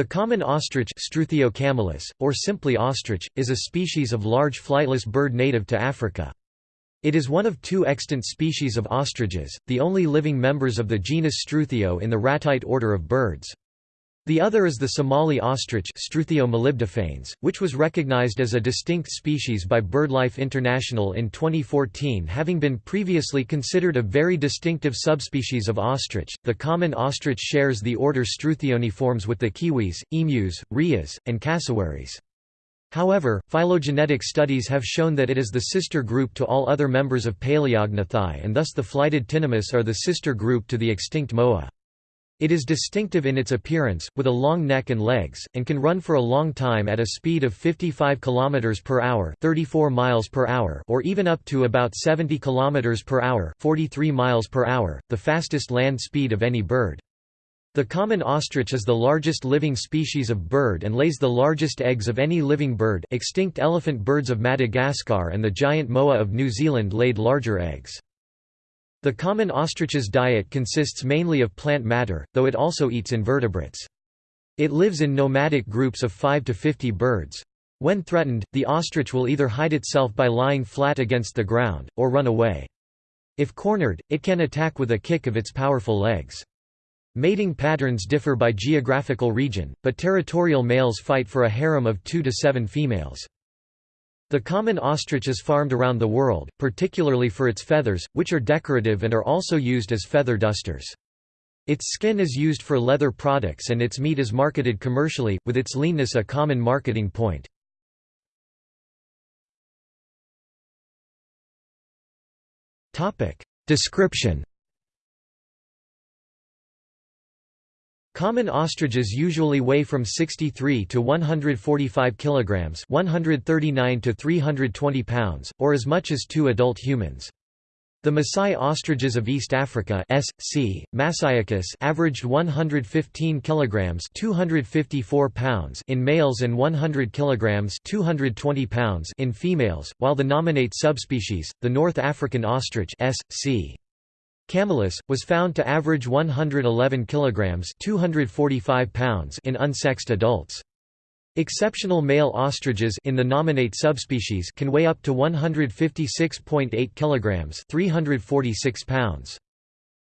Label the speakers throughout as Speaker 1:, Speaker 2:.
Speaker 1: The common ostrich camelus, or simply ostrich, is a species of large flightless bird native to Africa. It is one of two extant species of ostriches, the only living members of the genus Struthio in the ratite order of birds. The other is the Somali ostrich which was recognized as a distinct species by BirdLife International in 2014 having been previously considered a very distinctive subspecies of ostrich. The common ostrich shares the order Struthioniformes with the kiwis, emus, rheas, and cassowaries. However, phylogenetic studies have shown that it is the sister group to all other members of Paleognathai and thus the flighted tinamous are the sister group to the extinct moa. It is distinctive in its appearance, with a long neck and legs, and can run for a long time at a speed of 55 km per hour, 34 miles per hour, or even up to about 70 km per hour, 43 miles per hour, the fastest land speed of any bird. The common ostrich is the largest living species of bird and lays the largest eggs of any living bird. Extinct elephant birds of Madagascar and the giant moa of New Zealand laid larger eggs. The common ostrich's diet consists mainly of plant matter, though it also eats invertebrates. It lives in nomadic groups of 5 to 50 birds. When threatened, the ostrich will either hide itself by lying flat against the ground, or run away. If cornered, it can attack with a kick of its powerful legs. Mating patterns differ by geographical region, but territorial males fight for a harem of 2 to 7 females. The common ostrich is farmed around the world, particularly for its feathers, which are decorative and are also used as feather dusters. Its skin is used for leather products and its meat is marketed commercially, with its leanness a common marketing point. Description Common ostriches usually weigh from 63 to 145 kilograms, 139 to 320 pounds, or as much as two adult humans. The Maasai ostriches of East Africa S. C. massaicus averaged 115 kilograms 254 pounds in males and 100 kilograms 220 pounds in females, while the nominate subspecies, the North African ostrich S. Camelus, was found to average 111 kilograms 245 pounds in unsexed adults. Exceptional male ostriches in the nominate subspecies can weigh up to 156.8 kilograms 346 pounds.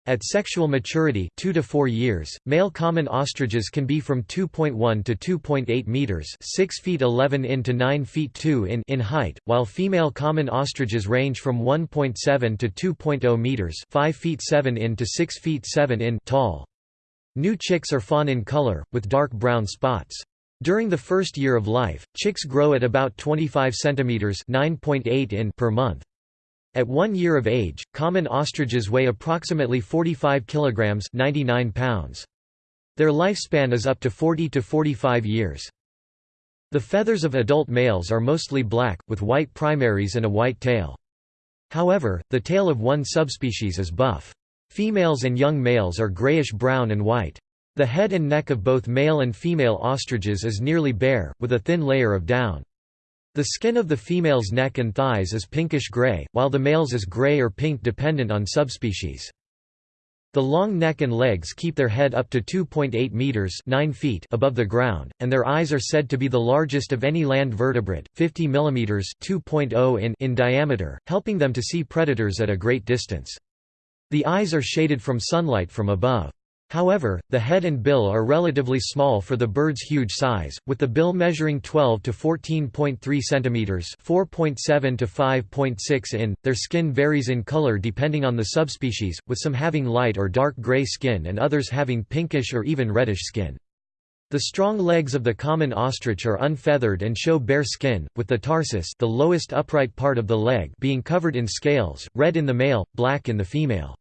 Speaker 1: At sexual maturity 2 to 4 years, male common ostriches can be from 2.1 to 2.8 meters 6 feet 11 in to 9 feet 2 in in height, while female common ostriches range from 1.7 to 2.0 meters 5 feet 7 in to 6 feet 7 in tall. New chicks are fawn in color, with dark brown spots. During the first year of life, chicks grow at about 25 centimeters 9.8 in per month. At one year of age, common ostriches weigh approximately 45 kilograms 99 pounds. Their lifespan is up to 40 to 45 years. The feathers of adult males are mostly black, with white primaries and a white tail. However, the tail of one subspecies is buff. Females and young males are grayish-brown and white. The head and neck of both male and female ostriches is nearly bare, with a thin layer of down. The skin of the female's neck and thighs is pinkish-gray, while the male's is gray or pink dependent on subspecies. The long neck and legs keep their head up to 2.8 meters 9 feet above the ground, and their eyes are said to be the largest of any land vertebrate, 50 mm 2.0 in, in diameter, helping them to see predators at a great distance. The eyes are shaded from sunlight from above. However, the head and bill are relatively small for the bird's huge size, with the bill measuring 12 to 14.3 cm 4.7 to 5.6 in. Their skin varies in color depending on the subspecies, with some having light or dark gray skin and others having pinkish or even reddish skin. The strong legs of the common ostrich are unfeathered and show bare skin, with the tarsus the lowest upright part of the leg being covered in scales, red in the male, black in the female.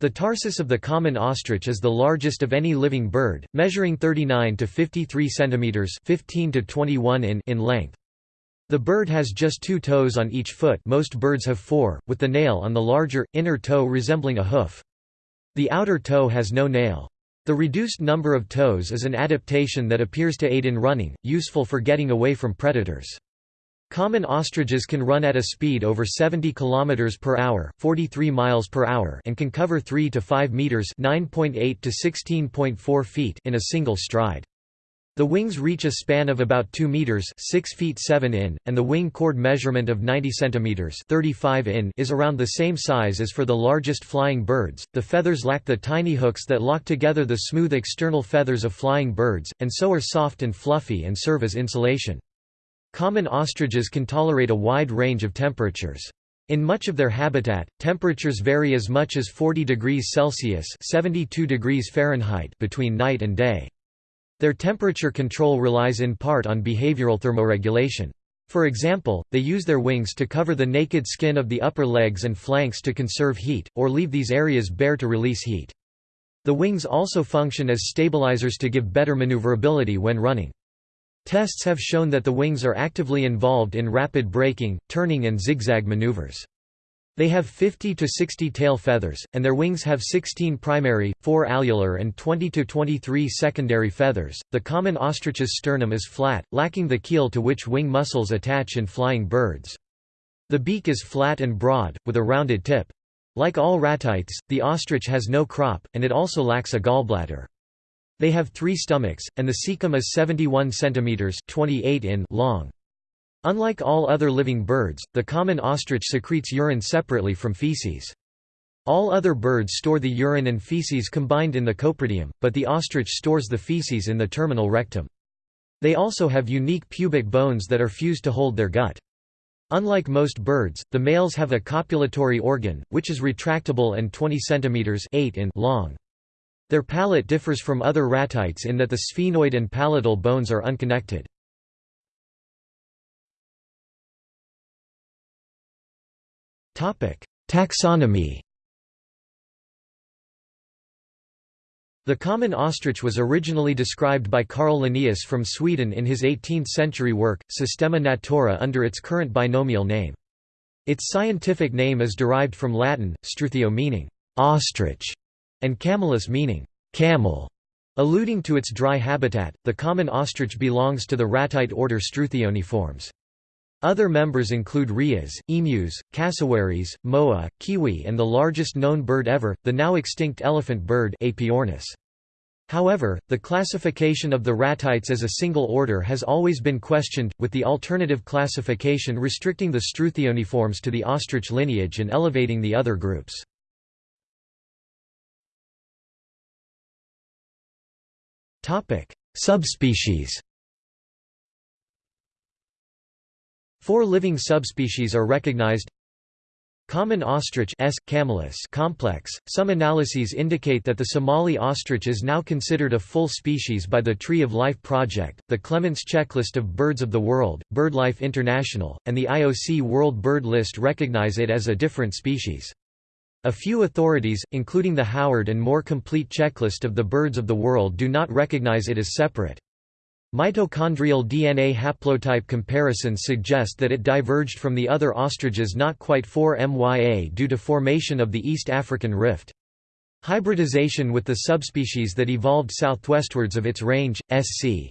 Speaker 1: The tarsus of the common ostrich is the largest of any living bird, measuring 39 to 53 centimeters (15 to 21 in) in length. The bird has just two toes on each foot most birds have four, with the nail on the larger, inner toe resembling a hoof. The outer toe has no nail. The reduced number of toes is an adaptation that appears to aid in running, useful for getting away from predators. Common ostriches can run at a speed over 70 km per hour, 43 miles per hour, and can cover 3 to 5 meters, 9.8 to 16.4 feet in a single stride. The wings reach a span of about 2 meters, 6 feet 7 in, and the wing chord measurement of 90 centimeters, 35 in is around the same size as for the largest flying birds. The feathers lack the tiny hooks that lock together the smooth external feathers of flying birds, and so are soft and fluffy and serve as insulation. Common ostriches can tolerate a wide range of temperatures. In much of their habitat, temperatures vary as much as 40 degrees Celsius (72 degrees Fahrenheit) between night and day. Their temperature control relies in part on behavioral thermoregulation. For example, they use their wings to cover the naked skin of the upper legs and flanks to conserve heat, or leave these areas bare to release heat. The wings also function as stabilizers to give better maneuverability when running. Tests have shown that the wings are actively involved in rapid braking, turning and zigzag maneuvers. They have 50 to 60 tail feathers, and their wings have 16 primary, 4 alular, and 20 to 23 secondary feathers. The common ostrich's sternum is flat, lacking the keel to which wing muscles attach in flying birds. The beak is flat and broad, with a rounded tip. Like all ratites, the ostrich has no crop, and it also lacks a gallbladder. They have three stomachs, and the cecum is 71 cm 28 in long. Unlike all other living birds, the common ostrich secretes urine separately from feces. All other birds store the urine and feces combined in the coprodium, but the ostrich stores the feces in the terminal rectum. They also have unique pubic bones that are fused to hold their gut. Unlike most birds, the males have a copulatory organ, which is retractable and 20 cm 8 in long. Their palate differs from other ratites in that the sphenoid and palatal bones are unconnected. Taxonomy The common ostrich was originally described by Carl Linnaeus from Sweden in his 18th-century work, Systema Naturae under its current binomial name. Its scientific name is derived from Latin, struthio meaning ostrich, and camelus meaning camel. Alluding to its dry habitat, the common ostrich belongs to the ratite order Struthioniformes. Other members include rheas, emus, cassowaries, moa, kiwi and the largest known bird ever, the now extinct elephant bird Aepyornis. However, the classification of the ratites as a single order has always been questioned, with the alternative classification restricting the Struthioniformes to the ostrich lineage and elevating the other groups. Subspecies Four living subspecies are recognized Common ostrich S. camelus complex. Some analyses indicate that the Somali ostrich is now considered a full species by the Tree of Life Project, the Clements Checklist of Birds of the World, BirdLife International, and the IOC World Bird List recognize it as a different species. A few authorities, including the Howard and Moore complete checklist of the birds of the world do not recognize it as separate. Mitochondrial DNA haplotype comparisons suggest that it diverged from the other ostriches not quite 4 MYA due to formation of the East African rift. Hybridization with the subspecies that evolved southwestwards of its range, SC.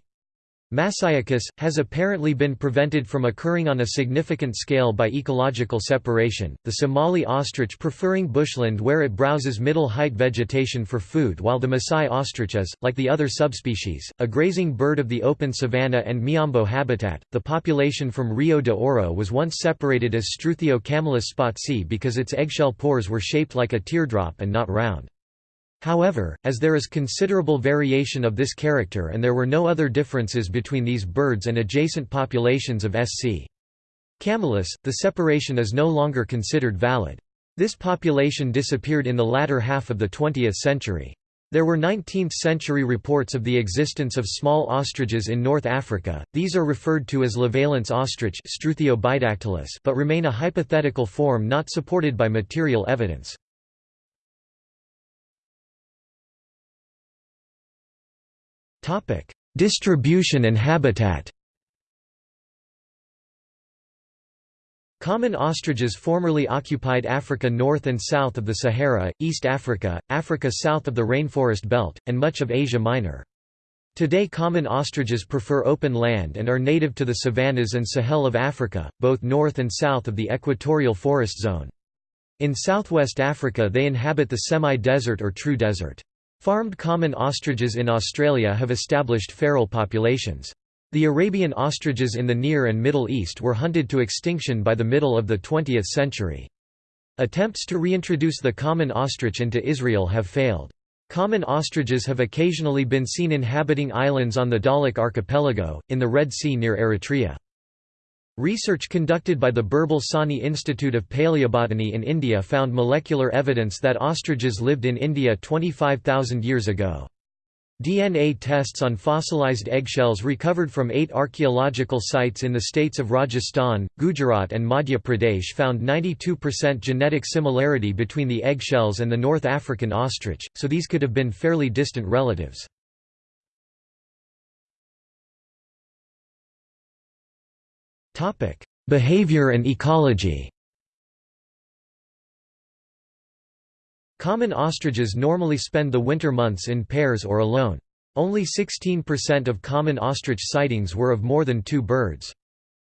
Speaker 1: Masiacus, has apparently been prevented from occurring on a significant scale by ecological separation, the Somali ostrich preferring bushland where it browses middle-height vegetation for food while the Maasai ostrich is, like the other subspecies, a grazing bird of the open savanna and Miombo habitat. The population from Rio de Oro was once separated as Struthio camelus spatzi because its eggshell pores were shaped like a teardrop and not round. However, as there is considerable variation of this character and there were no other differences between these birds and adjacent populations of SC. Camelus, the separation is no longer considered valid. This population disappeared in the latter half of the 20th century. There were 19th-century reports of the existence of small ostriches in North Africa, these are referred to as Levallois ostrich but remain a hypothetical form not supported by material evidence. Distribution and habitat Common ostriches formerly occupied Africa north and south of the Sahara, East Africa, Africa south of the rainforest belt, and much of Asia Minor. Today common ostriches prefer open land and are native to the savannas and Sahel of Africa, both north and south of the equatorial forest zone. In southwest Africa they inhabit the semi-desert or true desert. Farmed common ostriches in Australia have established feral populations. The Arabian ostriches in the Near and Middle East were hunted to extinction by the middle of the 20th century. Attempts to reintroduce the common ostrich into Israel have failed. Common ostriches have occasionally been seen inhabiting islands on the Dahlak archipelago, in the Red Sea near Eritrea. Research conducted by the Birbal Sahni Institute of Paleobotany in India found molecular evidence that ostriches lived in India 25,000 years ago. DNA tests on fossilized eggshells recovered from eight archaeological sites in the states of Rajasthan, Gujarat and Madhya Pradesh found 92% genetic similarity between the eggshells and the North African ostrich, so these could have been fairly distant relatives. Behavior and ecology Common ostriches normally spend the winter months in pairs or alone. Only 16% of common ostrich sightings were of more than two birds.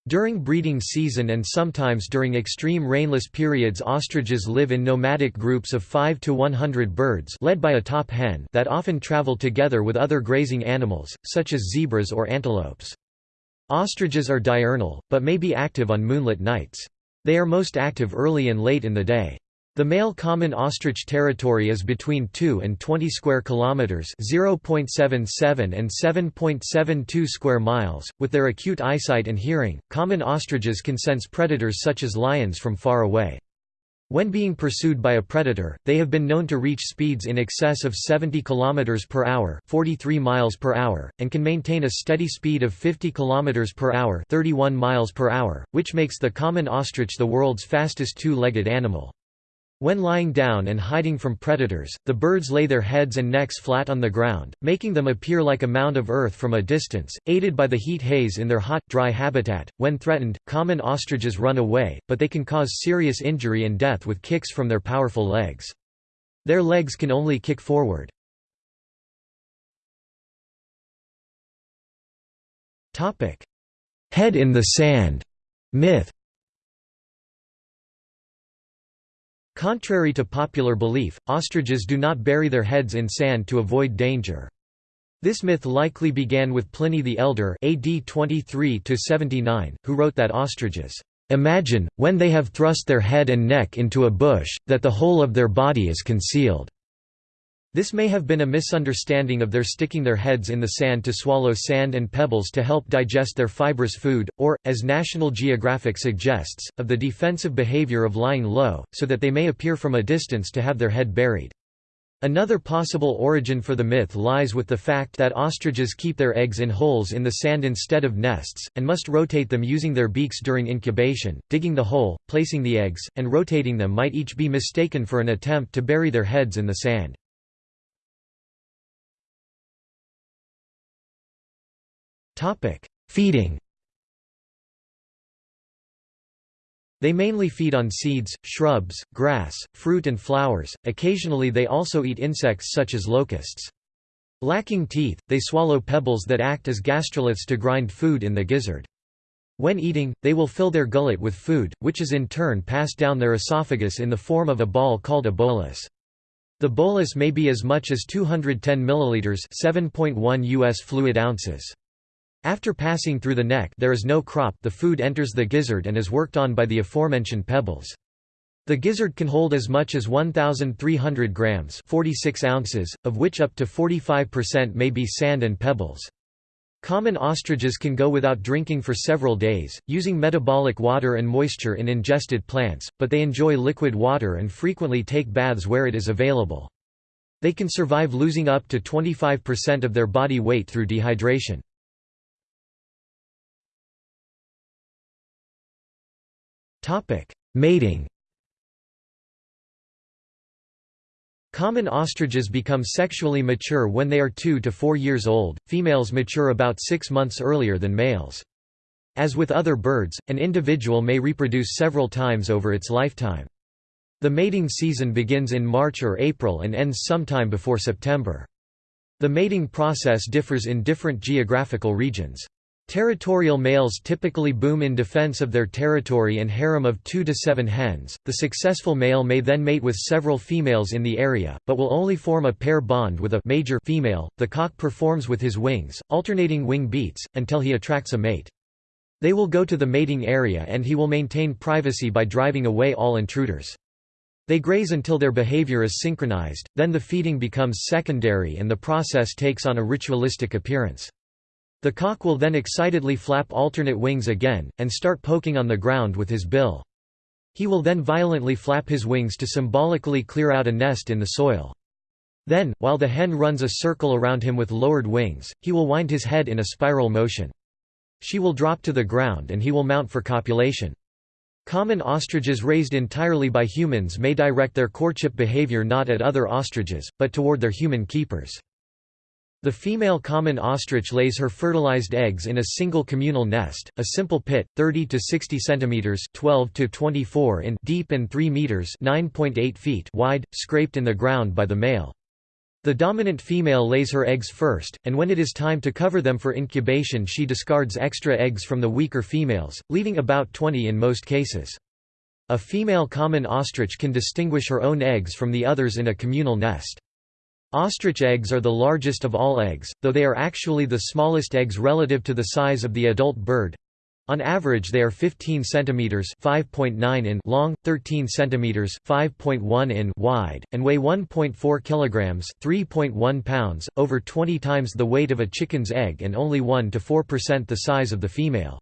Speaker 1: During breeding season and sometimes during extreme rainless periods ostriches live in nomadic groups of 5 to 100 birds led by a top hen that often travel together with other grazing animals, such as zebras or antelopes. Ostriches are diurnal, but may be active on moonlit nights. They are most active early and late in the day. The male common ostrich territory is between 2 and 20 square kilometers, 0.77 and 7.72 square miles. With their acute eyesight and hearing, common ostriches can sense predators such as lions from far away. When being pursued by a predator, they have been known to reach speeds in excess of 70 km per hour, 43 miles per hour, and can maintain a steady speed of 50 km per hour, 31 miles per hour, which makes the common ostrich the world's fastest two-legged animal. When lying down and hiding from predators, the birds lay their heads and necks flat on the ground, making them appear like a mound of earth from a distance, aided by the heat haze in their hot, dry habitat. When threatened, common ostriches run away, but they can cause serious injury and death with kicks from their powerful legs. Their legs can only kick forward. Head in the sand myth Contrary to popular belief, ostriches do not bury their heads in sand to avoid danger. This myth likely began with Pliny the Elder AD 23 who wrote that ostriches imagine, when they have thrust their head and neck into a bush, that the whole of their body is concealed. This may have been a misunderstanding of their sticking their heads in the sand to swallow sand and pebbles to help digest their fibrous food, or, as National Geographic suggests, of the defensive behavior of lying low, so that they may appear from a distance to have their head buried. Another possible origin for the myth lies with the fact that ostriches keep their eggs in holes in the sand instead of nests, and must rotate them using their beaks during incubation. Digging the hole, placing the eggs, and rotating them might each be mistaken for an attempt to bury their heads in the sand. Topic: Feeding. They mainly feed on seeds, shrubs, grass, fruit and flowers, occasionally they also eat insects such as locusts. Lacking teeth, they swallow pebbles that act as gastroliths to grind food in the gizzard. When eating, they will fill their gullet with food, which is in turn passed down their esophagus in the form of a ball called a bolus. The bolus may be as much as 210 milliliters, 7.1 US fluid ounces. After passing through the neck there is no crop the food enters the gizzard and is worked on by the aforementioned pebbles. The gizzard can hold as much as 1,300 grams 46 ounces, of which up to 45% may be sand and pebbles. Common ostriches can go without drinking for several days, using metabolic water and moisture in ingested plants, but they enjoy liquid water and frequently take baths where it is available. They can survive losing up to 25% of their body weight through dehydration. Mating Common ostriches become sexually mature when they are 2 to 4 years old, females mature about 6 months earlier than males. As with other birds, an individual may reproduce several times over its lifetime. The mating season begins in March or April and ends sometime before September. The mating process differs in different geographical regions. Territorial males typically boom in defense of their territory and harem of 2 to 7 hens. The successful male may then mate with several females in the area, but will only form a pair bond with a major female. The cock performs with his wings, alternating wing beats, until he attracts a mate. They will go to the mating area and he will maintain privacy by driving away all intruders. They graze until their behavior is synchronized, then the feeding becomes secondary and the process takes on a ritualistic appearance. The cock will then excitedly flap alternate wings again, and start poking on the ground with his bill. He will then violently flap his wings to symbolically clear out a nest in the soil. Then, while the hen runs a circle around him with lowered wings, he will wind his head in a spiral motion. She will drop to the ground and he will mount for copulation. Common ostriches raised entirely by humans may direct their courtship behavior not at other ostriches, but toward their human keepers. The female common ostrich lays her fertilized eggs in a single communal nest, a simple pit, 30 to 60 centimeters (12 to 24 in) deep and 3 meters (9.8 feet) wide, scraped in the ground by the male. The dominant female lays her eggs first, and when it is time to cover them for incubation she discards extra eggs from the weaker females, leaving about 20 in most cases. A female common ostrich can distinguish her own eggs from the others in a communal nest. Ostrich eggs are the largest of all eggs, though they are actually the smallest eggs relative to the size of the adult bird. On average they are 15 cm (5.9 in) long, 13 cm (5.1 in) wide, and weigh 1.4 kg (3.1 pounds), over 20 times the weight of a chicken's egg and only 1 to 4% the size of the female.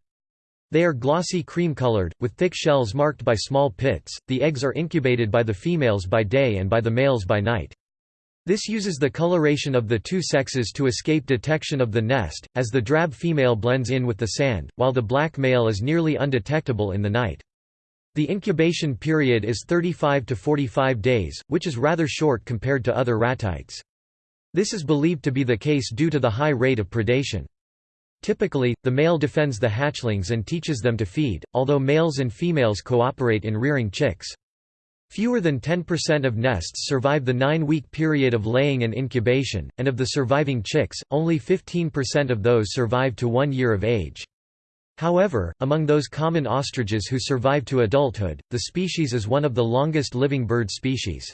Speaker 1: They are glossy cream-colored, with thick shells marked by small pits. The eggs are incubated by the females by day and by the males by night. This uses the coloration of the two sexes to escape detection of the nest, as the drab female blends in with the sand, while the black male is nearly undetectable in the night. The incubation period is 35 to 45 days, which is rather short compared to other ratites. This is believed to be the case due to the high rate of predation. Typically, the male defends the hatchlings and teaches them to feed, although males and females cooperate in rearing chicks. Fewer than 10% of nests survive the nine-week period of laying and incubation, and of the surviving chicks, only 15% of those survive to one year of age. However, among those common ostriches who survive to adulthood, the species is one of the longest living bird species.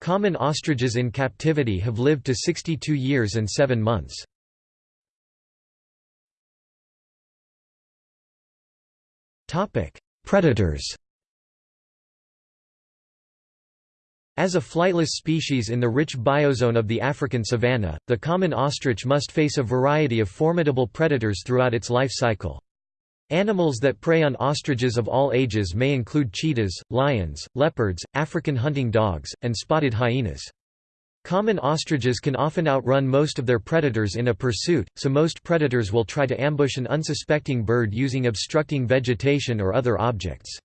Speaker 1: Common ostriches in captivity have lived to 62 years and 7 months. Predators As a flightless species in the rich biozone of the African savanna, the common ostrich must face a variety of formidable predators throughout its life cycle. Animals that prey on ostriches of all ages may include cheetahs, lions, leopards, African hunting dogs, and spotted hyenas. Common ostriches can often outrun most of their predators in a pursuit, so most predators will try to ambush an unsuspecting bird using obstructing vegetation or other objects.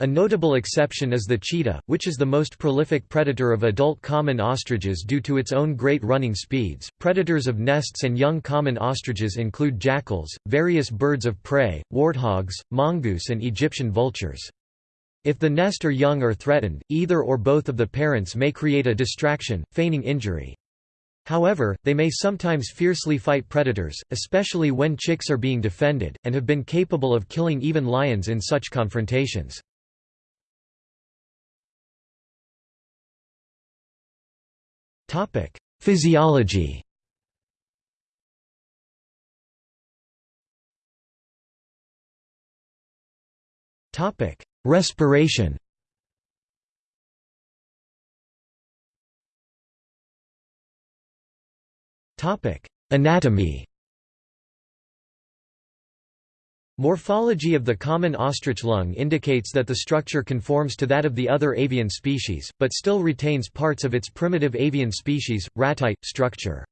Speaker 1: A notable exception is the cheetah, which is the most prolific predator of adult common ostriches due to its own great running speeds. Predators of nests and young common ostriches include jackals, various birds of prey, warthogs, mongoose, and Egyptian vultures. If the nest or young are threatened, either or both of the parents may create a distraction, feigning injury. However, they may sometimes fiercely fight predators, especially when chicks are being defended, and have been capable of killing even lions in such confrontations. Topic: Physiology. Topic: Respiration. Topic: Anatomy. Morphology of the common ostrich lung indicates that the structure conforms to that of the other avian species, but still retains parts of its primitive avian species, ratite, structure.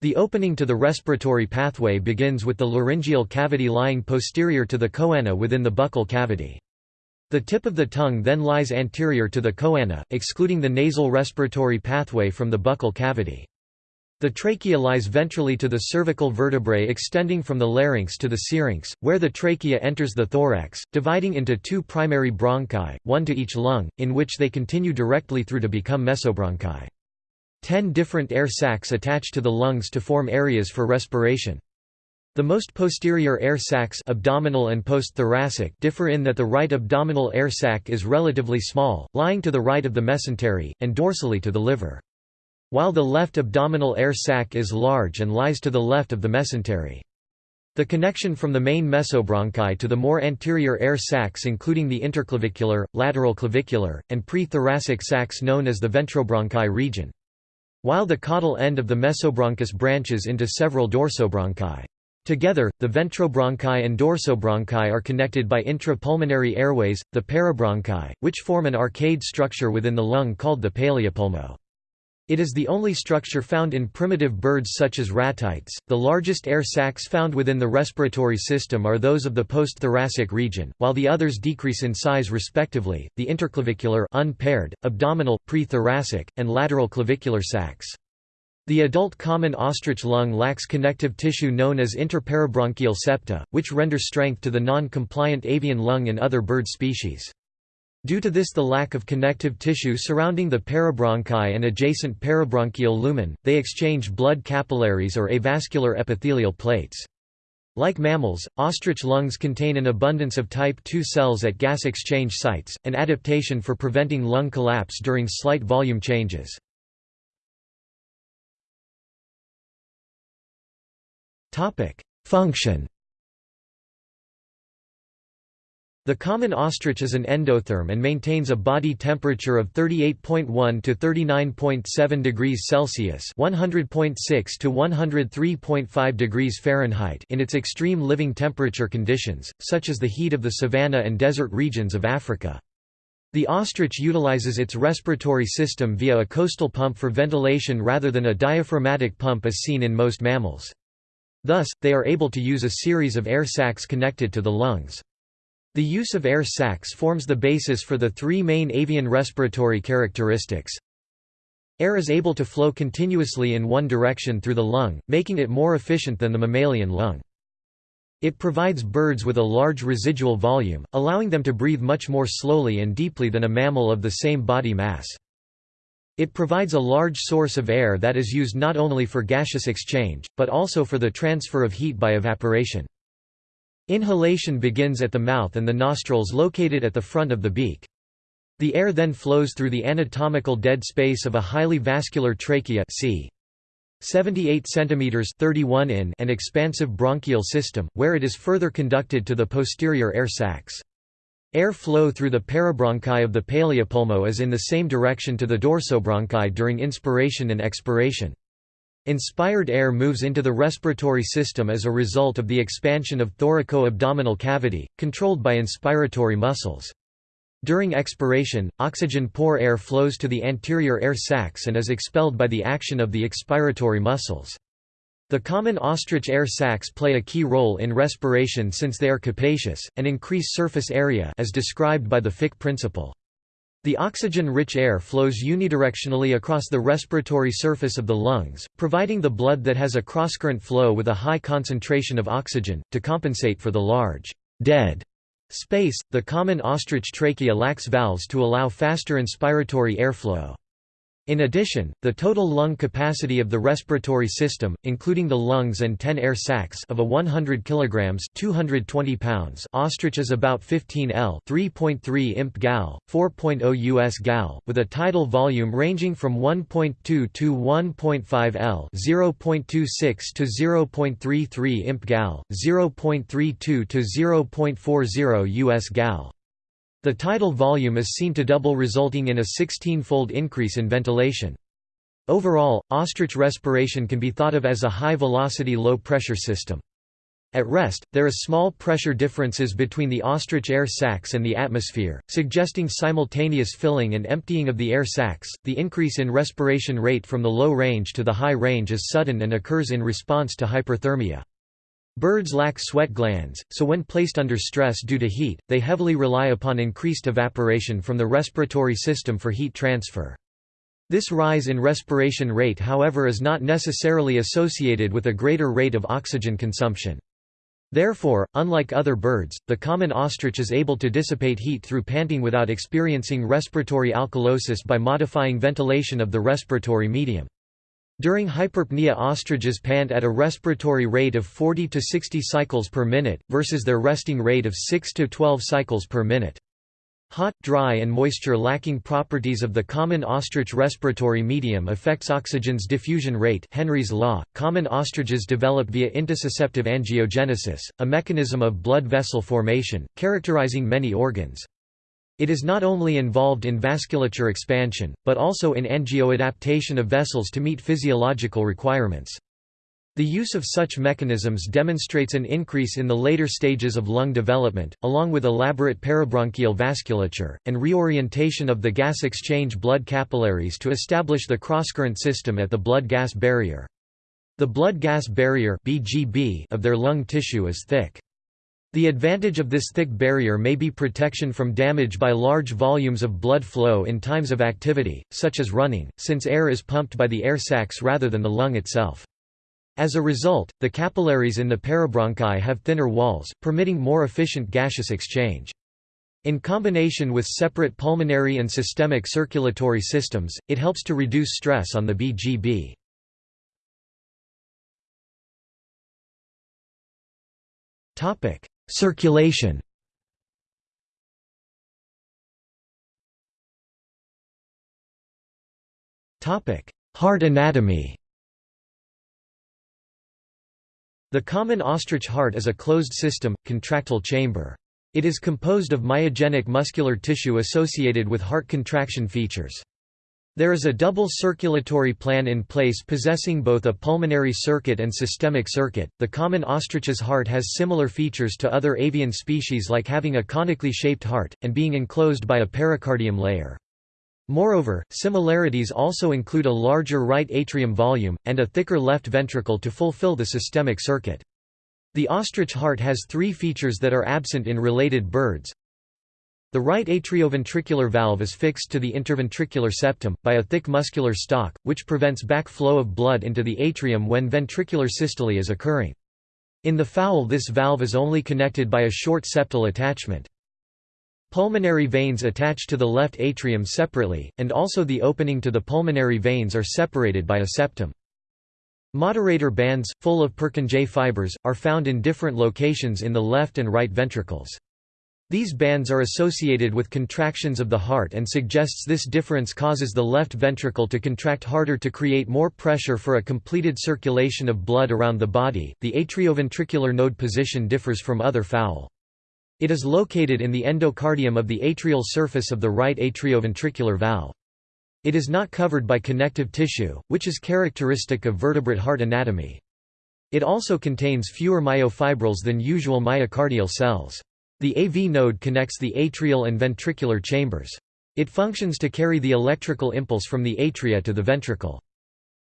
Speaker 1: The opening to the respiratory pathway begins with the laryngeal cavity lying posterior to the choana within the buccal cavity. The tip of the tongue then lies anterior to the choana, excluding the nasal respiratory pathway from the buccal cavity. The trachea lies ventrally to the cervical vertebrae extending from the larynx to the syrinx, where the trachea enters the thorax, dividing into two primary bronchi, one to each lung, in which they continue directly through to become mesobronchi. Ten different air sacs attach to the lungs to form areas for respiration. The most posterior air sacs abdominal and postthoracic differ in that the right abdominal air sac is relatively small, lying to the right of the mesentery, and dorsally to the liver. While the left abdominal air sac is large and lies to the left of the mesentery. The connection from the main mesobronchi to the more anterior air sacs including the interclavicular, lateral clavicular, and pre-thoracic sacs known as the ventrobronchi region. While the caudal end of the mesobronchus branches into several dorsobronchi. Together, the ventrobronchi and dorsobronchi are connected by intrapulmonary airways, the parabronchi, which form an arcade structure within the lung called the paleopulmo. It is the only structure found in primitive birds such as ratites. The largest air sacs found within the respiratory system are those of the postthoracic region, while the others decrease in size respectively. The interclavicular unpaired, abdominal, prethoracic, and lateral clavicular sacs. The adult common ostrich lung lacks connective tissue known as interparabronchial septa, which render strength to the non-compliant avian lung in other bird species. Due to this the lack of connective tissue surrounding the parabronchi and adjacent parabronchial lumen, they exchange blood capillaries or avascular epithelial plates. Like mammals, ostrich lungs contain an abundance of type II cells at gas exchange sites, an adaptation for preventing lung collapse during slight volume changes. Function The common ostrich is an endotherm and maintains a body temperature of 38.1 to 39.7 degrees Celsius (100.6 to 103.5 degrees Fahrenheit) in its extreme living temperature conditions, such as the heat of the savanna and desert regions of Africa. The ostrich utilizes its respiratory system via a costal pump for ventilation rather than a diaphragmatic pump as seen in most mammals. Thus, they are able to use a series of air sacs connected to the lungs. The use of air sacs forms the basis for the three main avian respiratory characteristics. Air is able to flow continuously in one direction through the lung, making it more efficient than the mammalian lung. It provides birds with a large residual volume, allowing them to breathe much more slowly and deeply than a mammal of the same body mass. It provides a large source of air that is used not only for gaseous exchange, but also for the transfer of heat by evaporation. Inhalation begins at the mouth and the nostrils located at the front of the beak. The air then flows through the anatomical dead space of a highly vascular trachea c. 78 cm 31 in and expansive bronchial system, where it is further conducted to the posterior air sacs. Air flow through the parabronchi of the paleopulmo is in the same direction to the dorsobronchi during inspiration and expiration. Inspired air moves into the respiratory system as a result of the expansion of thoraco-abdominal cavity, controlled by inspiratory muscles. During expiration, oxygen-poor air flows to the anterior air sacs and is expelled by the action of the expiratory muscles. The common ostrich air sacs play a key role in respiration since they are capacious, and increase surface area as described by the Fick principle. The oxygen-rich air flows unidirectionally across the respiratory surface of the lungs, providing the blood that has a crosscurrent flow with a high concentration of oxygen, to compensate for the large, dead space. The common ostrich trachea lacks valves to allow faster inspiratory airflow. In addition, the total lung capacity of the respiratory system, including the lungs and 10 air sacs of a 100 kg 220 pounds ostrich is about 15 L 3.3 imp gal, 4.0 US gal, with a tidal volume ranging from 1.2 to 1.5 L 0.26 to 0.33 imp gal, 0.32 to 0.40 US gal. The tidal volume is seen to double resulting in a 16-fold increase in ventilation. Overall, ostrich respiration can be thought of as a high-velocity low-pressure system. At rest, there is small pressure differences between the ostrich air sacs and the atmosphere, suggesting simultaneous filling and emptying of the air sacs. The increase in respiration rate from the low range to the high range is sudden and occurs in response to hyperthermia. Birds lack sweat glands, so when placed under stress due to heat, they heavily rely upon increased evaporation from the respiratory system for heat transfer. This rise in respiration rate however is not necessarily associated with a greater rate of oxygen consumption. Therefore, unlike other birds, the common ostrich is able to dissipate heat through panting without experiencing respiratory alkalosis by modifying ventilation of the respiratory medium. During hyperpnea ostriches pant at a respiratory rate of 40 to 60 cycles per minute, versus their resting rate of 6 to 12 cycles per minute. Hot, dry and moisture-lacking properties of the common ostrich respiratory medium affects oxygen's diffusion rate Henry's law. Common ostriches develop via intussusceptive angiogenesis, a mechanism of blood vessel formation, characterizing many organs. It is not only involved in vasculature expansion, but also in angioadaptation of vessels to meet physiological requirements. The use of such mechanisms demonstrates an increase in the later stages of lung development, along with elaborate parabronchial vasculature, and reorientation of the gas exchange blood capillaries to establish the crosscurrent system at the blood-gas barrier. The blood-gas barrier of their lung tissue is thick. The advantage of this thick barrier may be protection from damage by large volumes of blood flow in times of activity, such as running, since air is pumped by the air sacs rather than the lung itself. As a result, the capillaries in the parabronchi have thinner walls, permitting more efficient gaseous exchange. In combination with separate pulmonary and systemic circulatory systems, it helps to reduce stress on the BGB. Topic: Circulation Heart anatomy The common ostrich heart is a closed system, contractile chamber. It is composed of myogenic muscular tissue associated with heart contraction features. There is a double circulatory plan in place possessing both a pulmonary circuit and systemic circuit. The common ostrich's heart has similar features to other avian species like having a conically shaped heart, and being enclosed by a pericardium layer. Moreover, similarities also include a larger right atrium volume, and a thicker left ventricle to fulfill the systemic circuit. The ostrich heart has three features that are absent in related birds. The right atrioventricular valve is fixed to the interventricular septum, by a thick muscular stalk, which prevents back flow of blood into the atrium when ventricular systole is occurring. In the fowl this valve is only connected by a short septal attachment. Pulmonary veins attach to the left atrium separately, and also the opening to the pulmonary veins are separated by a septum. Moderator bands, full of Purkinje fibers, are found in different locations in the left and right ventricles. These bands are associated with contractions of the heart and suggests this difference causes the left ventricle to contract harder to create more pressure for a completed circulation of blood around the body. The atrioventricular node position differs from other fowl. It is located in the endocardium of the atrial surface of the right atrioventricular valve. It is not covered by connective tissue, which is characteristic of vertebrate heart anatomy. It also contains fewer myofibrils than usual myocardial cells. The AV node connects the atrial and ventricular chambers. It functions to carry the electrical impulse from the atria to the ventricle.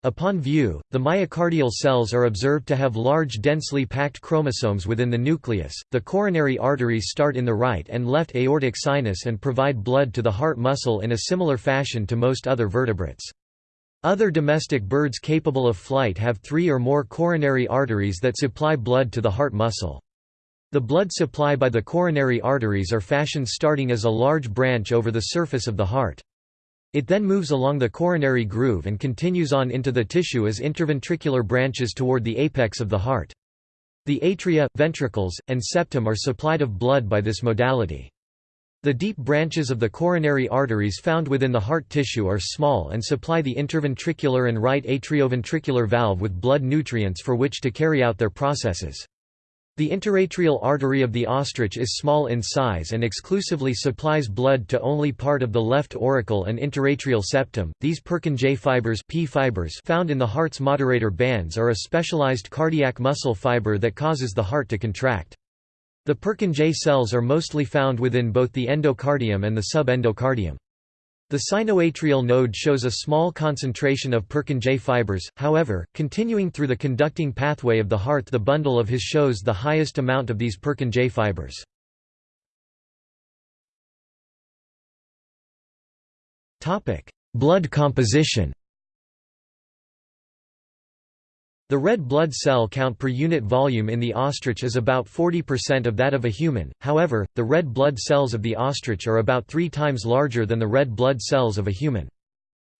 Speaker 1: Upon view, the myocardial cells are observed to have large densely packed chromosomes within the nucleus. The coronary arteries start in the right and left aortic sinus and provide blood to the heart muscle in a similar fashion to most other vertebrates. Other domestic birds capable of flight have three or more coronary arteries that supply blood to the heart muscle. The blood supply by the coronary arteries are fashioned starting as a large branch over the surface of the heart. It then moves along the coronary groove and continues on into the tissue as interventricular branches toward the apex of the heart. The atria, ventricles, and septum are supplied of blood by this modality. The deep branches of the coronary arteries found within the heart tissue are small and supply the interventricular and right atrioventricular valve with blood nutrients for which to carry out their processes. The interatrial artery of the ostrich is small in size and exclusively supplies blood to only part of the left auricle and interatrial septum. These Purkinje fibers, P fibers found in the heart's moderator bands are a specialized cardiac muscle fiber that causes the heart to contract. The Purkinje cells are mostly found within both the endocardium and the subendocardium. The sinoatrial node shows a small concentration of Purkinje fibers, however, continuing through the conducting pathway of the heart the bundle of His shows the highest amount of these Purkinje fibers. Blood composition The red blood cell count per unit volume in the ostrich is about 40% of that of a human, however, the red blood cells of the ostrich are about three times larger than the red blood cells of a human.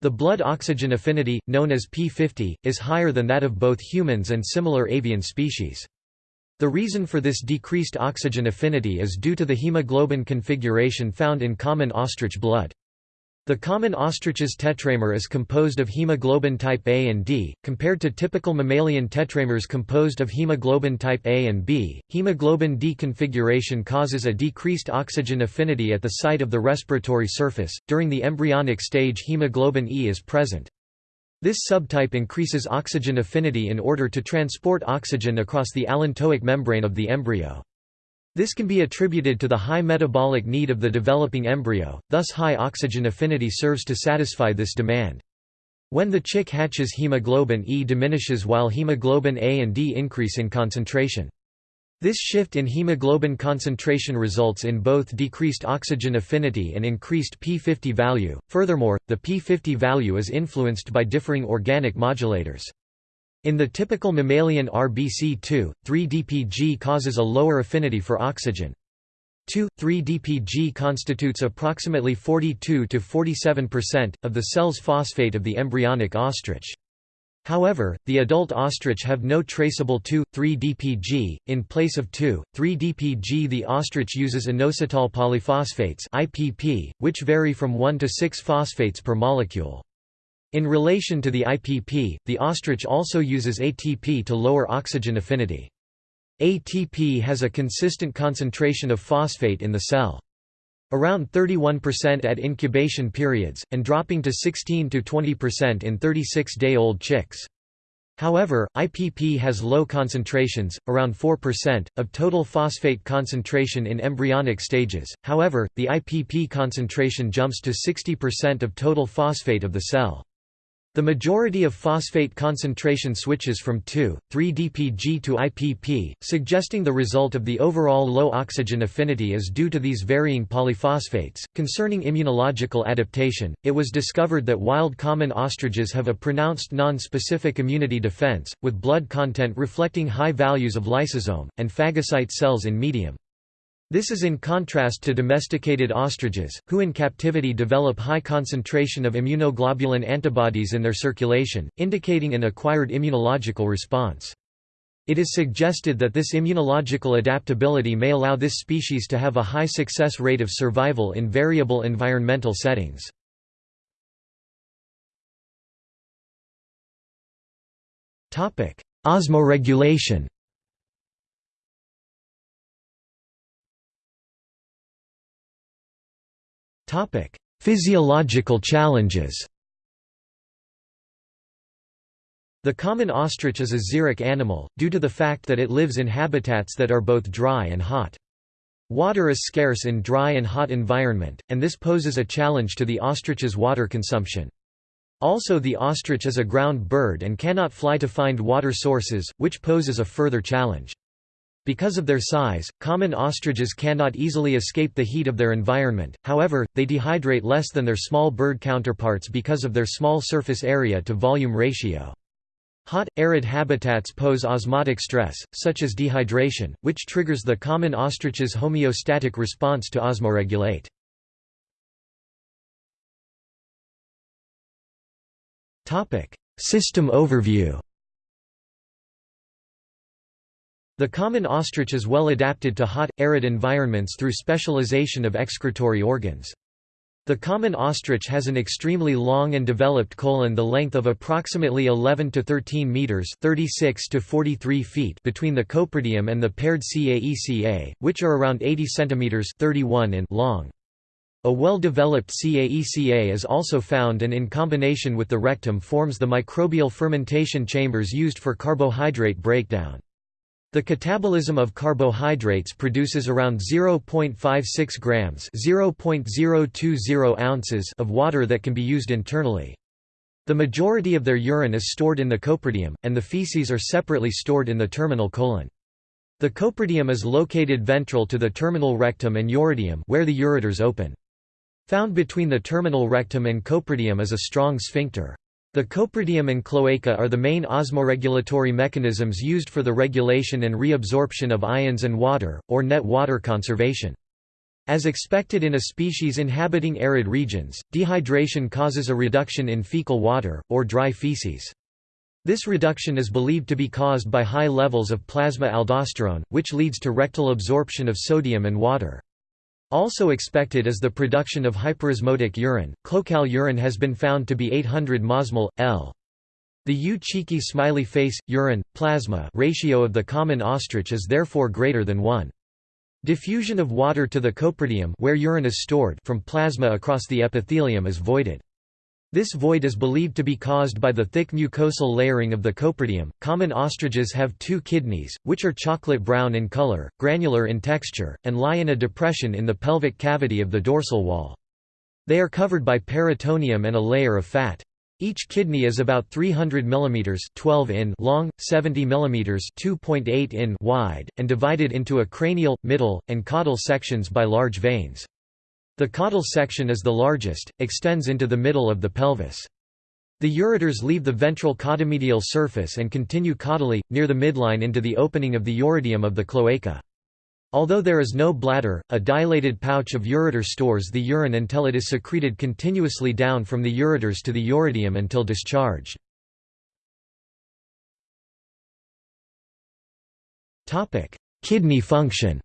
Speaker 1: The blood oxygen affinity, known as P50, is higher than that of both humans and similar avian species. The reason for this decreased oxygen affinity is due to the hemoglobin configuration found in common ostrich blood. The common ostrich's tetramer is composed of hemoglobin type A and D, compared to typical mammalian tetramers composed of hemoglobin type A and B. Hemoglobin D configuration causes a decreased oxygen affinity at the site of the respiratory surface. During the embryonic stage, hemoglobin E is present. This subtype increases oxygen affinity in order to transport oxygen across the allantoic membrane of the embryo. This can be attributed to the high metabolic need of the developing embryo, thus high oxygen affinity serves to satisfy this demand. When the chick hatches hemoglobin E diminishes while hemoglobin A and D increase in concentration. This shift in hemoglobin concentration results in both decreased oxygen affinity and increased P50 value. Furthermore, the P50 value is influenced by differing organic modulators. In the typical mammalian RBC2, 3-DPG causes a lower affinity for oxygen. 2,3-DPG constitutes approximately 42–47% of the cell's phosphate of the embryonic ostrich. However, the adult ostrich have no traceable 2,3-DPG. In place of 2,3-DPG the ostrich uses inositol polyphosphates IPP, which vary from 1 to 6 phosphates per molecule. In relation to the IPP, the ostrich also uses ATP to lower oxygen affinity. ATP has a consistent concentration of phosphate in the cell. Around 31% at incubation periods, and dropping to 16–20% in 36-day-old chicks. However, IPP has low concentrations, around 4%, of total phosphate concentration in embryonic stages, however, the IPP concentration jumps to 60% of total phosphate of the cell. The majority of phosphate concentration switches from 2,3-DPG to IPP, suggesting the result of the overall low oxygen affinity is due to these varying polyphosphates. Concerning immunological adaptation, it was discovered that wild common ostriches have a pronounced non-specific immunity defense, with blood content reflecting high values of lysozyme, and phagocyte cells in medium. This is in contrast to domesticated ostriches, who in captivity develop high concentration of immunoglobulin antibodies in their circulation, indicating an acquired immunological response. It is suggested that this immunological adaptability may allow this species to have a high success rate of survival in variable environmental settings. Osmoregulation Physiological challenges The common ostrich is a xeric animal, due to the fact that it lives in habitats that are both dry and hot. Water is scarce in dry and hot environment, and this poses a challenge to the ostrich's water consumption. Also the ostrich is a ground bird and cannot fly to find water sources, which poses a further challenge. Because of their size, common ostriches cannot easily escape the heat of their environment, however, they dehydrate less than their small bird counterparts because of their small surface area to volume ratio. Hot, arid habitats pose osmotic stress, such as dehydration, which triggers the common ostrich's homeostatic response to osmoregulate. System overview The common ostrich is well adapted to hot, arid environments through specialization of excretory organs. The common ostrich has an extremely long and developed colon the length of approximately 11 to 13 meters 36 to 43 feet between the coprodium and the paired CAECA, which are around 80 centimeters 31 in long. A well-developed CAECA is also found and in combination with the rectum forms the microbial fermentation chambers used for carbohydrate breakdown. The catabolism of carbohydrates produces around 0.56 grams (0.020 ounces) of water that can be used internally. The majority of their urine is stored in the coprodium, and the feces are separately stored in the terminal colon. The coprodium is located ventral to the terminal rectum and urodium where the ureters open. Found between the terminal rectum and coprodium is a strong sphincter. The coprodium and cloaca are the main osmoregulatory mechanisms used for the regulation and reabsorption of ions and water, or net water conservation. As expected in a species inhabiting arid regions, dehydration causes a reduction in fecal water, or dry feces. This reduction is believed to be caused by high levels of plasma aldosterone, which leads to rectal absorption of sodium and water. Also expected is the production of hyperosmotic urine. Cloacal urine has been found to be 800 mosmol, L. The U cheeky smiley face, urine, plasma ratio of the common ostrich is therefore greater than 1. Diffusion of water to the coprodium where urine is stored from plasma across the epithelium is voided. This void is believed to be caused by the thick mucosal layering of the coprodium. Common ostriches have two kidneys, which are chocolate brown in color, granular in texture, and lie in a depression in the pelvic cavity of the dorsal wall. They are covered by peritoneum and a layer of fat. Each kidney is about 300 mm 12 in long, 70 mm 2.8 in wide, and divided into a cranial, middle, and caudal sections by large veins. The caudal section is the largest, extends into the middle of the pelvis. The ureters leave the ventral caudomedial surface and continue caudally, near the midline into the opening of the urodium of the cloaca. Although there is no bladder, a dilated pouch of ureter stores the urine until it is secreted continuously down from the ureters to the urodium until discharged. Kidney function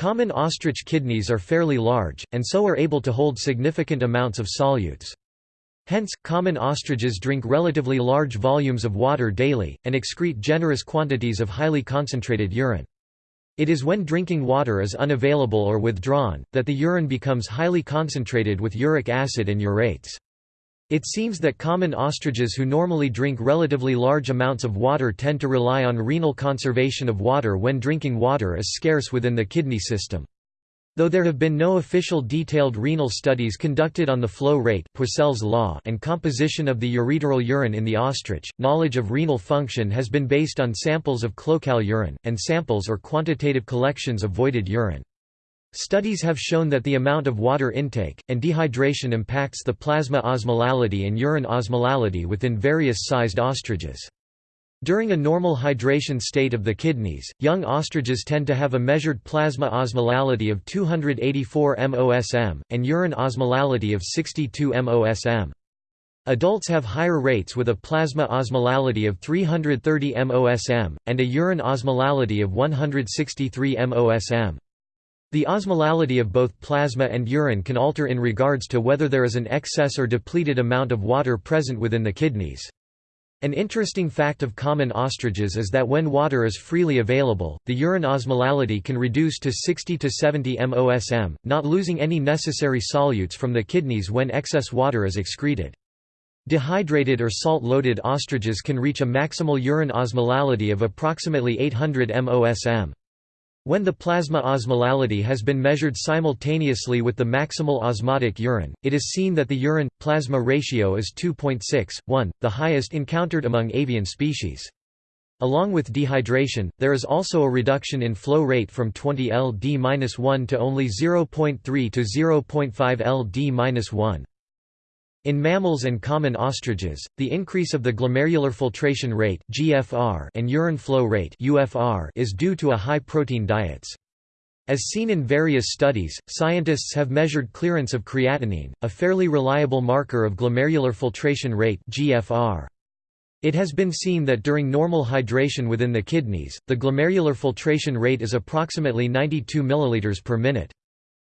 Speaker 1: Common ostrich kidneys are fairly large, and so are able to hold significant amounts of solutes. Hence, common ostriches drink relatively large volumes of water daily, and excrete generous quantities of highly concentrated urine. It is when drinking water is unavailable or withdrawn, that the urine becomes highly concentrated with uric acid and urates. It seems that common ostriches who normally drink relatively large amounts of water tend to rely on renal conservation of water when drinking water is scarce within the kidney system. Though there have been no official detailed renal studies conducted on the flow rate Poiseuille's law and composition of the ureteral urine in the ostrich, knowledge of renal function has been based on samples of cloacal urine, and samples or quantitative collections of voided urine. Studies have shown that the amount of water intake, and dehydration impacts the plasma osmolality and urine osmolality within various sized ostriches. During a normal hydration state of the kidneys, young ostriches tend to have a measured plasma osmolality of 284 mosm, and urine osmolality of 62 mosm. Adults have higher rates with a plasma osmolality of 330 mosm, and a urine osmolality of 163 mosm. The osmolality of both plasma and urine can alter in regards to whether there is an excess or depleted amount of water present within the kidneys. An interesting fact of common ostriches is that when water is freely available, the urine osmolality can reduce to 60 to 70 mosm, not losing any necessary solutes from the kidneys when excess water is excreted. Dehydrated or salt-loaded ostriches can reach a maximal urine osmolality of approximately 800 mosm. When the plasma osmolality has been measured simultaneously with the maximal osmotic urine, it is seen that the urine-plasma ratio is 2.6:1, the highest encountered among avian species. Along with dehydration, there is also a reduction in flow rate from 20 ld-1 to only 0.3 to 0.5 ld-1. In mammals and common ostriches, the increase of the glomerular filtration rate (GFR) and urine flow rate (UFR) is due to a high protein diets. As seen in various studies, scientists have measured clearance of creatinine, a fairly reliable marker of glomerular filtration rate (GFR). It has been seen that during normal hydration within the kidneys, the glomerular filtration rate is approximately 92 ml per minute.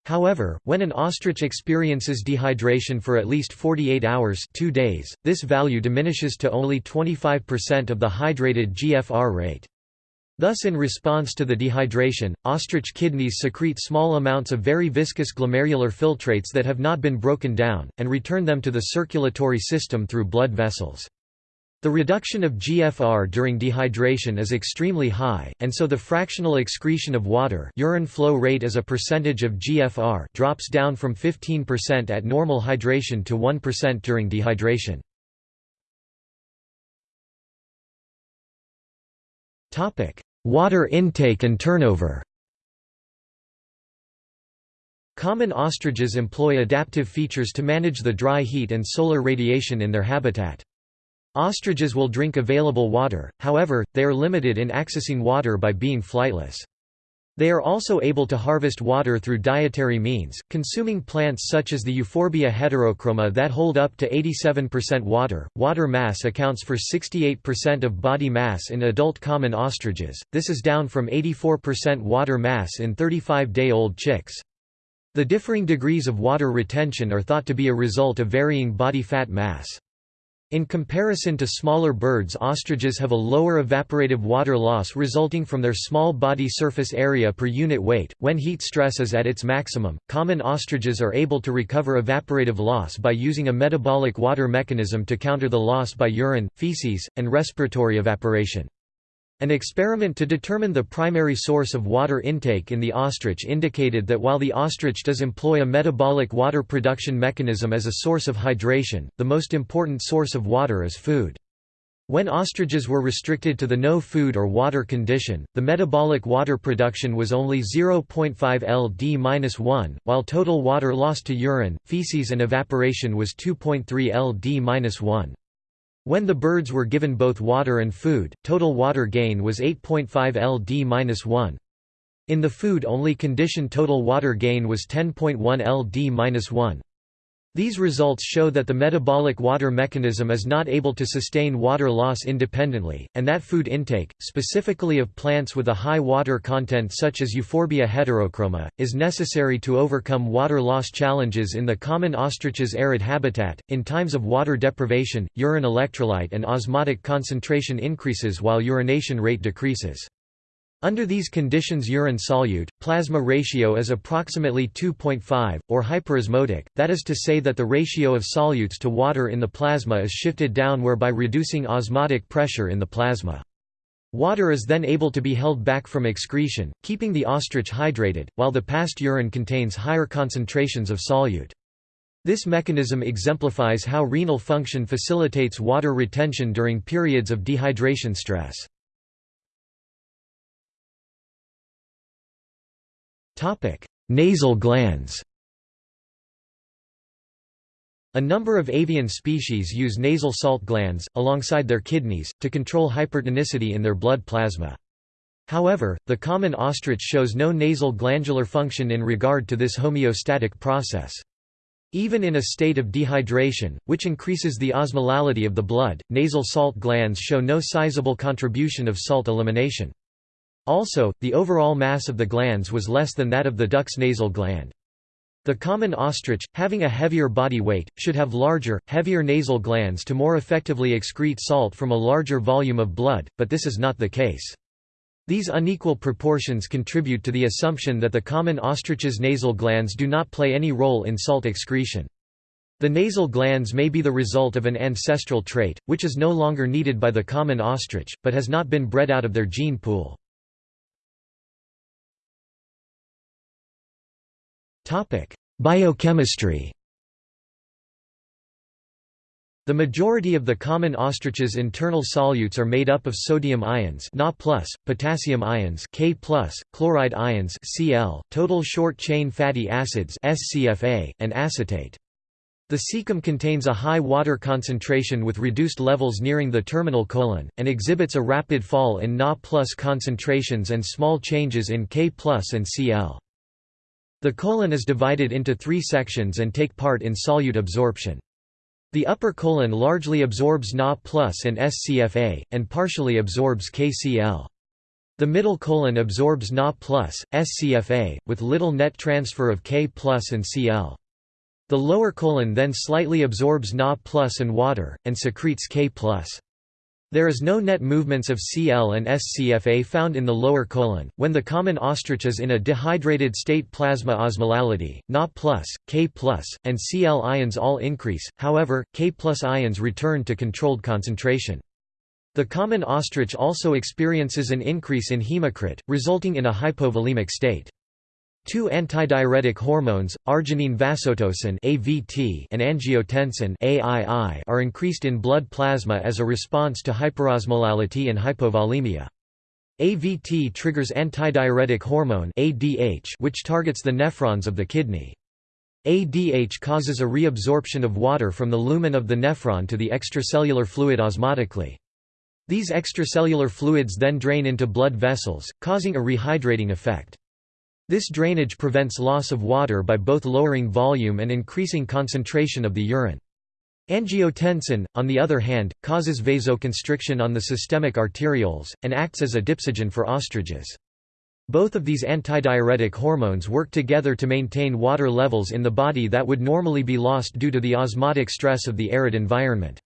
Speaker 1: However, when an ostrich experiences dehydration for at least 48 hours two days, this value diminishes to only 25% of the hydrated GFR rate. Thus in response to the dehydration, ostrich kidneys secrete small amounts of very viscous glomerular filtrates that have not been broken down, and return them to the circulatory system through blood vessels. The reduction of GFR during dehydration is extremely high, and so the fractional excretion of water urine flow rate as a percentage of GFR drops down from 15% at normal hydration to 1% during dehydration. Water intake and turnover Common ostriches employ adaptive features to manage the dry heat and solar radiation in their habitat. Ostriches will drink available water, however, they are limited in accessing water by being flightless. They are also able to harvest water through dietary means, consuming plants such as the Euphorbia heterochroma that hold up to 87% water. Water mass accounts for 68% of body mass in adult common ostriches, this is down from 84% water mass in 35 day old chicks. The differing degrees of water retention are thought to be a result of varying body fat mass. In comparison to smaller birds ostriches have a lower evaporative water loss resulting from their small body surface area per unit weight. When heat stress is at its maximum, common ostriches are able to recover evaporative loss by using a metabolic water mechanism to counter the loss by urine, feces, and respiratory evaporation. An experiment to determine the primary source of water intake in the ostrich indicated that while the ostrich does employ a metabolic water production mechanism as a source of hydration, the most important source of water is food. When ostriches were restricted to the no food or water condition, the metabolic water production was only 0.5 ld-1, while total water lost to urine, feces and evaporation was 2.3 ld-1. When the birds were given both water and food, total water gain was 8.5 ld-1. In the food-only condition total water gain was 10.1 ld-1. These results show that the metabolic water mechanism is not able to sustain water loss independently, and that food intake, specifically of plants with a high water content such as Euphorbia heterochroma, is necessary to overcome water loss challenges in the common ostrich's arid habitat. In times of water deprivation, urine electrolyte and osmotic concentration increases while urination rate decreases. Under these conditions urine solute, plasma ratio is approximately 2.5, or hyperosmotic, that is to say that the ratio of solutes to water in the plasma is shifted down whereby reducing osmotic pressure in the plasma. Water is then able to be held back from excretion, keeping the ostrich hydrated, while the past urine contains higher concentrations of solute. This mechanism exemplifies how renal function facilitates water retention during periods of dehydration stress. Nasal glands A number of avian species use nasal salt glands, alongside their kidneys, to control hypertonicity in their blood plasma. However, the common ostrich shows no nasal glandular function in regard to this homeostatic process. Even in a state of dehydration, which increases the osmolality of the blood, nasal salt glands show no sizable contribution of salt elimination. Also, the overall mass of the glands was less than that of the duck's nasal gland. The common ostrich, having a heavier body weight, should have larger, heavier nasal glands to more effectively excrete salt from a larger volume of blood, but this is not the case. These unequal proportions contribute to the assumption that the common ostrich's nasal glands do not play any role in salt excretion. The nasal glands may be the result of an ancestral trait, which is no longer needed by the common ostrich, but has not been bred out of their gene pool. Biochemistry The majority of the common ostrich's internal solutes are made up of sodium ions Na+, potassium ions K+, chloride ions Cl, total short-chain fatty acids SCFA, and acetate. The cecum contains a high water concentration with reduced levels nearing the terminal colon, and exhibits a rapid fall in Na concentrations and small changes in K and Cl. The colon is divided into three sections and take part in solute absorption. The upper colon largely absorbs Na and SCFA, and partially absorbs KCl. The middle colon absorbs Na plus, SCFA, with little net transfer of K and Cl. The lower colon then slightly absorbs Na and water, and secretes K there is no net movements of Cl and SCFA found in the lower colon. When the common ostrich is in a dehydrated state plasma osmolality, Na+, K+, and Cl ions all increase, however, K ions return to controlled concentration. The common ostrich also experiences an increase in hematocrit, resulting in a hypovolemic state. Two antidiuretic hormones, arginine vasotocin (AVT) and angiotensin (AII), are increased in blood plasma as a response to hyperosmolality and hypovolemia. AVT triggers antidiuretic hormone (ADH), which targets the nephrons of the kidney. ADH causes a reabsorption of water from the lumen of the nephron to the extracellular fluid osmotically. These extracellular fluids then drain into blood vessels, causing a rehydrating effect. This drainage prevents loss of water by both lowering volume and increasing concentration of the urine. Angiotensin, on the other hand, causes vasoconstriction on the systemic arterioles, and acts as a dipsogen for ostriches. Both of these antidiuretic hormones work together to maintain water levels in the body that would normally be lost due to the osmotic stress of the arid environment.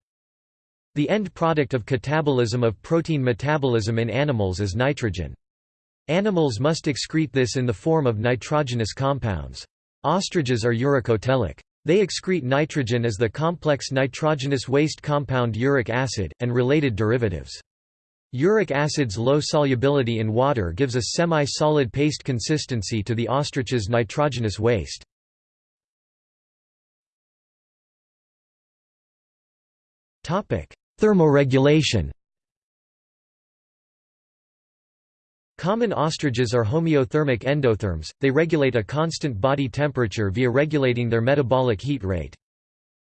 Speaker 1: The end product of catabolism of protein metabolism in animals is nitrogen. Animals must excrete this in the form of nitrogenous compounds. Ostriches are uricotelic. They excrete nitrogen as the complex nitrogenous waste compound uric acid, and related derivatives. Uric acid's low solubility in water gives a semi-solid paste consistency to the ostrich's nitrogenous waste. Thermoregulation Common ostriches are homeothermic endotherms, they regulate a constant body temperature via regulating their metabolic heat rate.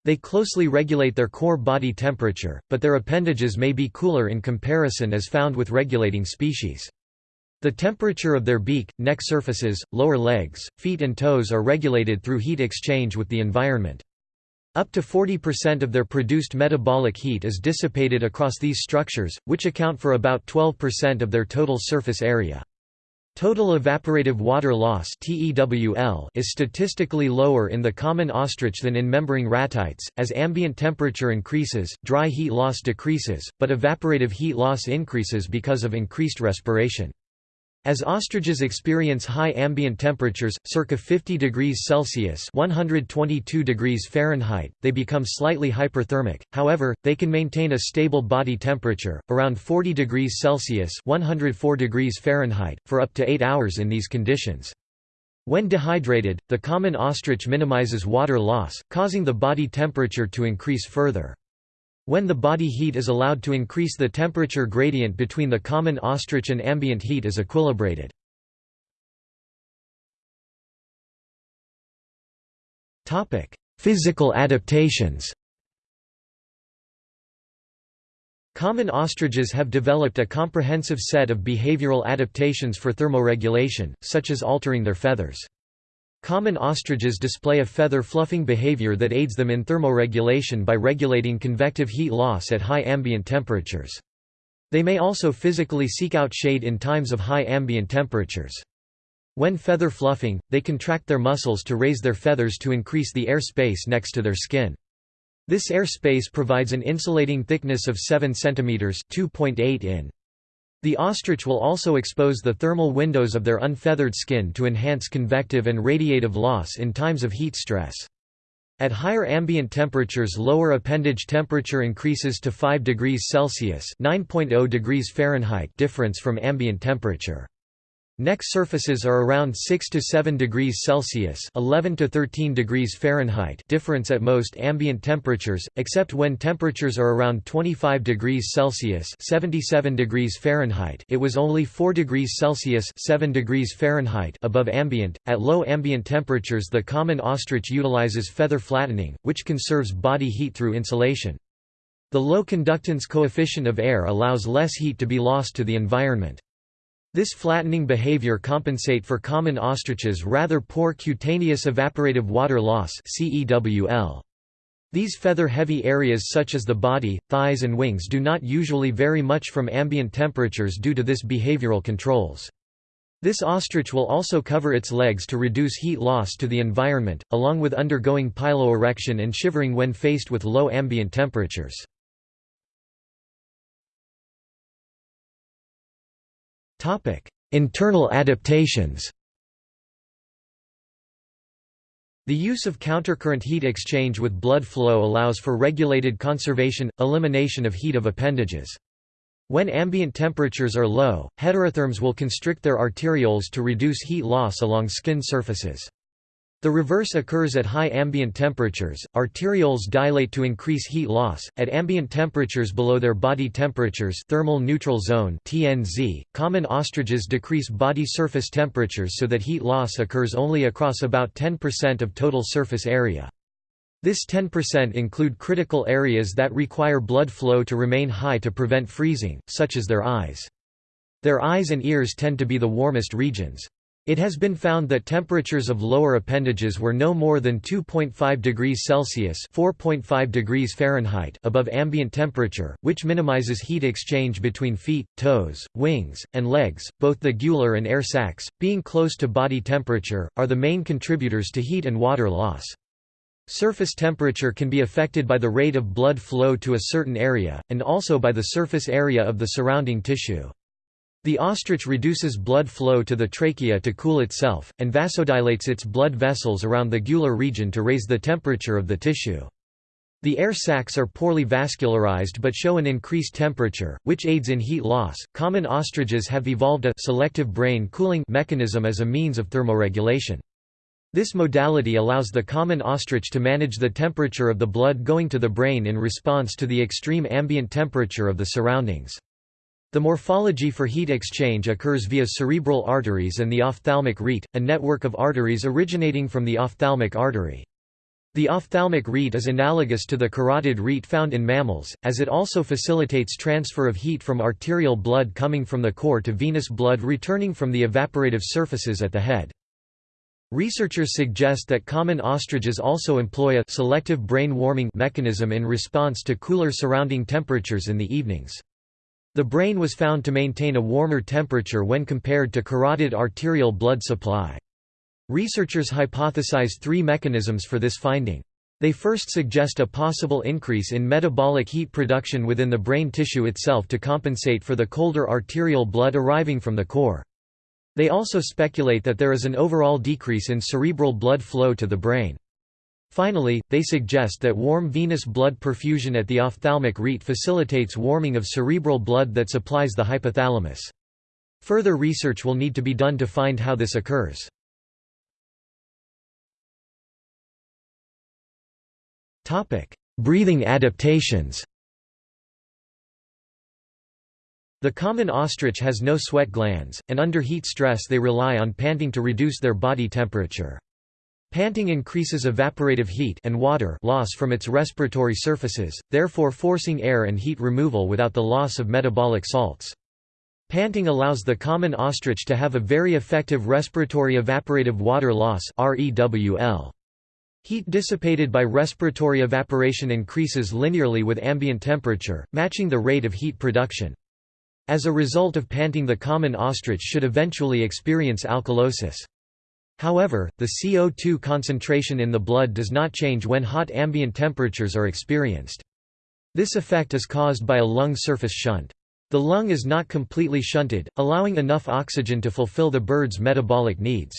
Speaker 1: They closely regulate their core body temperature, but their appendages may be cooler in comparison as found with regulating species. The temperature of their beak, neck surfaces, lower legs, feet and toes are regulated through heat exchange with the environment. Up to 40% of their produced metabolic heat is dissipated across these structures, which account for about 12% of their total surface area. Total evaporative water loss is statistically lower in the common ostrich than in membrane ratites. As ambient temperature increases, dry heat loss decreases, but evaporative heat loss increases because of increased respiration. As ostriches experience high ambient temperatures, circa 50 degrees Celsius (122 degrees Fahrenheit), they become slightly hyperthermic. However, they can maintain a stable body temperature, around 40 degrees Celsius (104 degrees Fahrenheit), for up to 8 hours in these conditions. When dehydrated, the common ostrich minimizes water loss, causing the body temperature to increase further. When the body heat is allowed to increase the temperature gradient between the common ostrich and ambient heat is equilibrated. Physical adaptations Common ostriches have developed a comprehensive set of behavioral adaptations for thermoregulation, such as altering their feathers. Common ostriches display a feather fluffing behavior that aids them in thermoregulation by regulating convective heat loss at high ambient temperatures. They may also physically seek out shade in times of high ambient temperatures. When feather fluffing, they contract their muscles to raise their feathers to increase the air space next to their skin. This air space provides an insulating thickness of 7 cm 2.8 in. The ostrich will also expose the thermal windows of their unfeathered skin to enhance convective and radiative loss in times of heat stress. At higher ambient temperatures lower appendage temperature increases to 5 degrees Celsius (9.0 degrees Fahrenheit) difference from ambient temperature. Neck surfaces are around 6 to 7 degrees Celsius (11 to 13 degrees Fahrenheit) difference at most ambient temperatures, except when temperatures are around 25 degrees Celsius (77 degrees Fahrenheit). It was only 4 degrees Celsius (7 degrees Fahrenheit) above ambient. At low ambient temperatures, the common ostrich utilizes feather flattening, which conserves body heat through insulation. The low conductance coefficient of air allows less heat to be lost to the environment. This flattening behavior compensate for common ostriches' rather poor cutaneous evaporative water loss These feather-heavy areas such as the body, thighs and wings do not usually vary much from ambient temperatures due to this behavioral controls. This ostrich will also cover its legs to reduce heat loss to the environment, along with undergoing piloerection and shivering when faced with low ambient temperatures. Internal adaptations The use of countercurrent heat exchange with blood flow allows for regulated conservation, elimination of heat of appendages. When ambient temperatures are low, heterotherms will constrict their arterioles to reduce heat loss along skin surfaces. The reverse occurs at high ambient temperatures, arterioles dilate to increase heat loss. At ambient temperatures below their body temperatures thermal neutral zone TNZ, common ostriches decrease body surface temperatures so that heat loss occurs only across about 10% of total surface area. This 10% include critical areas that require blood flow to remain high to prevent freezing, such as their eyes. Their eyes and ears tend to be the warmest regions. It has been found that temperatures of lower appendages were no more than 2.5 degrees Celsius (4.5 degrees Fahrenheit) above ambient temperature, which minimizes heat exchange between feet, toes, wings, and legs. Both the gular and air sacs, being close to body temperature, are the main contributors to heat and water loss. Surface temperature can be affected by the rate of blood flow to a certain area, and also by the surface area of the surrounding tissue. The ostrich reduces blood flow to the trachea to cool itself, and vasodilates its blood vessels around the gular region to raise the temperature of the tissue. The air sacs are poorly vascularized but show an increased temperature, which aids in heat loss. Common ostriches have evolved a selective brain cooling mechanism as a means of thermoregulation. This modality allows the common ostrich to manage the temperature of the blood going to the brain in response to the extreme ambient temperature of the surroundings. The morphology for heat exchange occurs via cerebral arteries and the ophthalmic rete, a network of arteries originating from the ophthalmic artery. The ophthalmic rete is analogous to the carotid rete found in mammals, as it also facilitates transfer of heat from arterial blood coming from the core to venous blood returning from the evaporative surfaces at the head. Researchers suggest that common ostriches also employ a selective brain warming mechanism in response to cooler surrounding temperatures in the evenings. The brain was found to maintain a warmer temperature when compared to carotid arterial blood supply. Researchers hypothesize three mechanisms for this finding. They first suggest a possible increase in metabolic heat production within the brain tissue itself to compensate for the colder arterial blood arriving from the core. They also speculate that there is an overall decrease in cerebral blood flow to the brain. Finally, they suggest that warm venous blood perfusion at the ophthalmic rete facilitates warming of cerebral blood that supplies the hypothalamus. Further research will need to be done to find how this occurs. Breathing adaptations The common ostrich has no sweat glands, and under heat stress they rely on panting to reduce their body temperature. Panting increases evaporative heat and water loss from its respiratory surfaces, therefore forcing air and heat removal without the loss of metabolic salts. Panting allows the common ostrich to have a very effective respiratory evaporative water loss Heat dissipated by respiratory evaporation increases linearly with ambient temperature, matching the rate of heat production. As a result of panting the common ostrich should eventually experience alkalosis. However, the CO2 concentration in the blood does not change when hot ambient temperatures are experienced. This effect is caused by a lung surface shunt. The lung is not completely shunted, allowing enough oxygen to fulfill the bird's metabolic needs.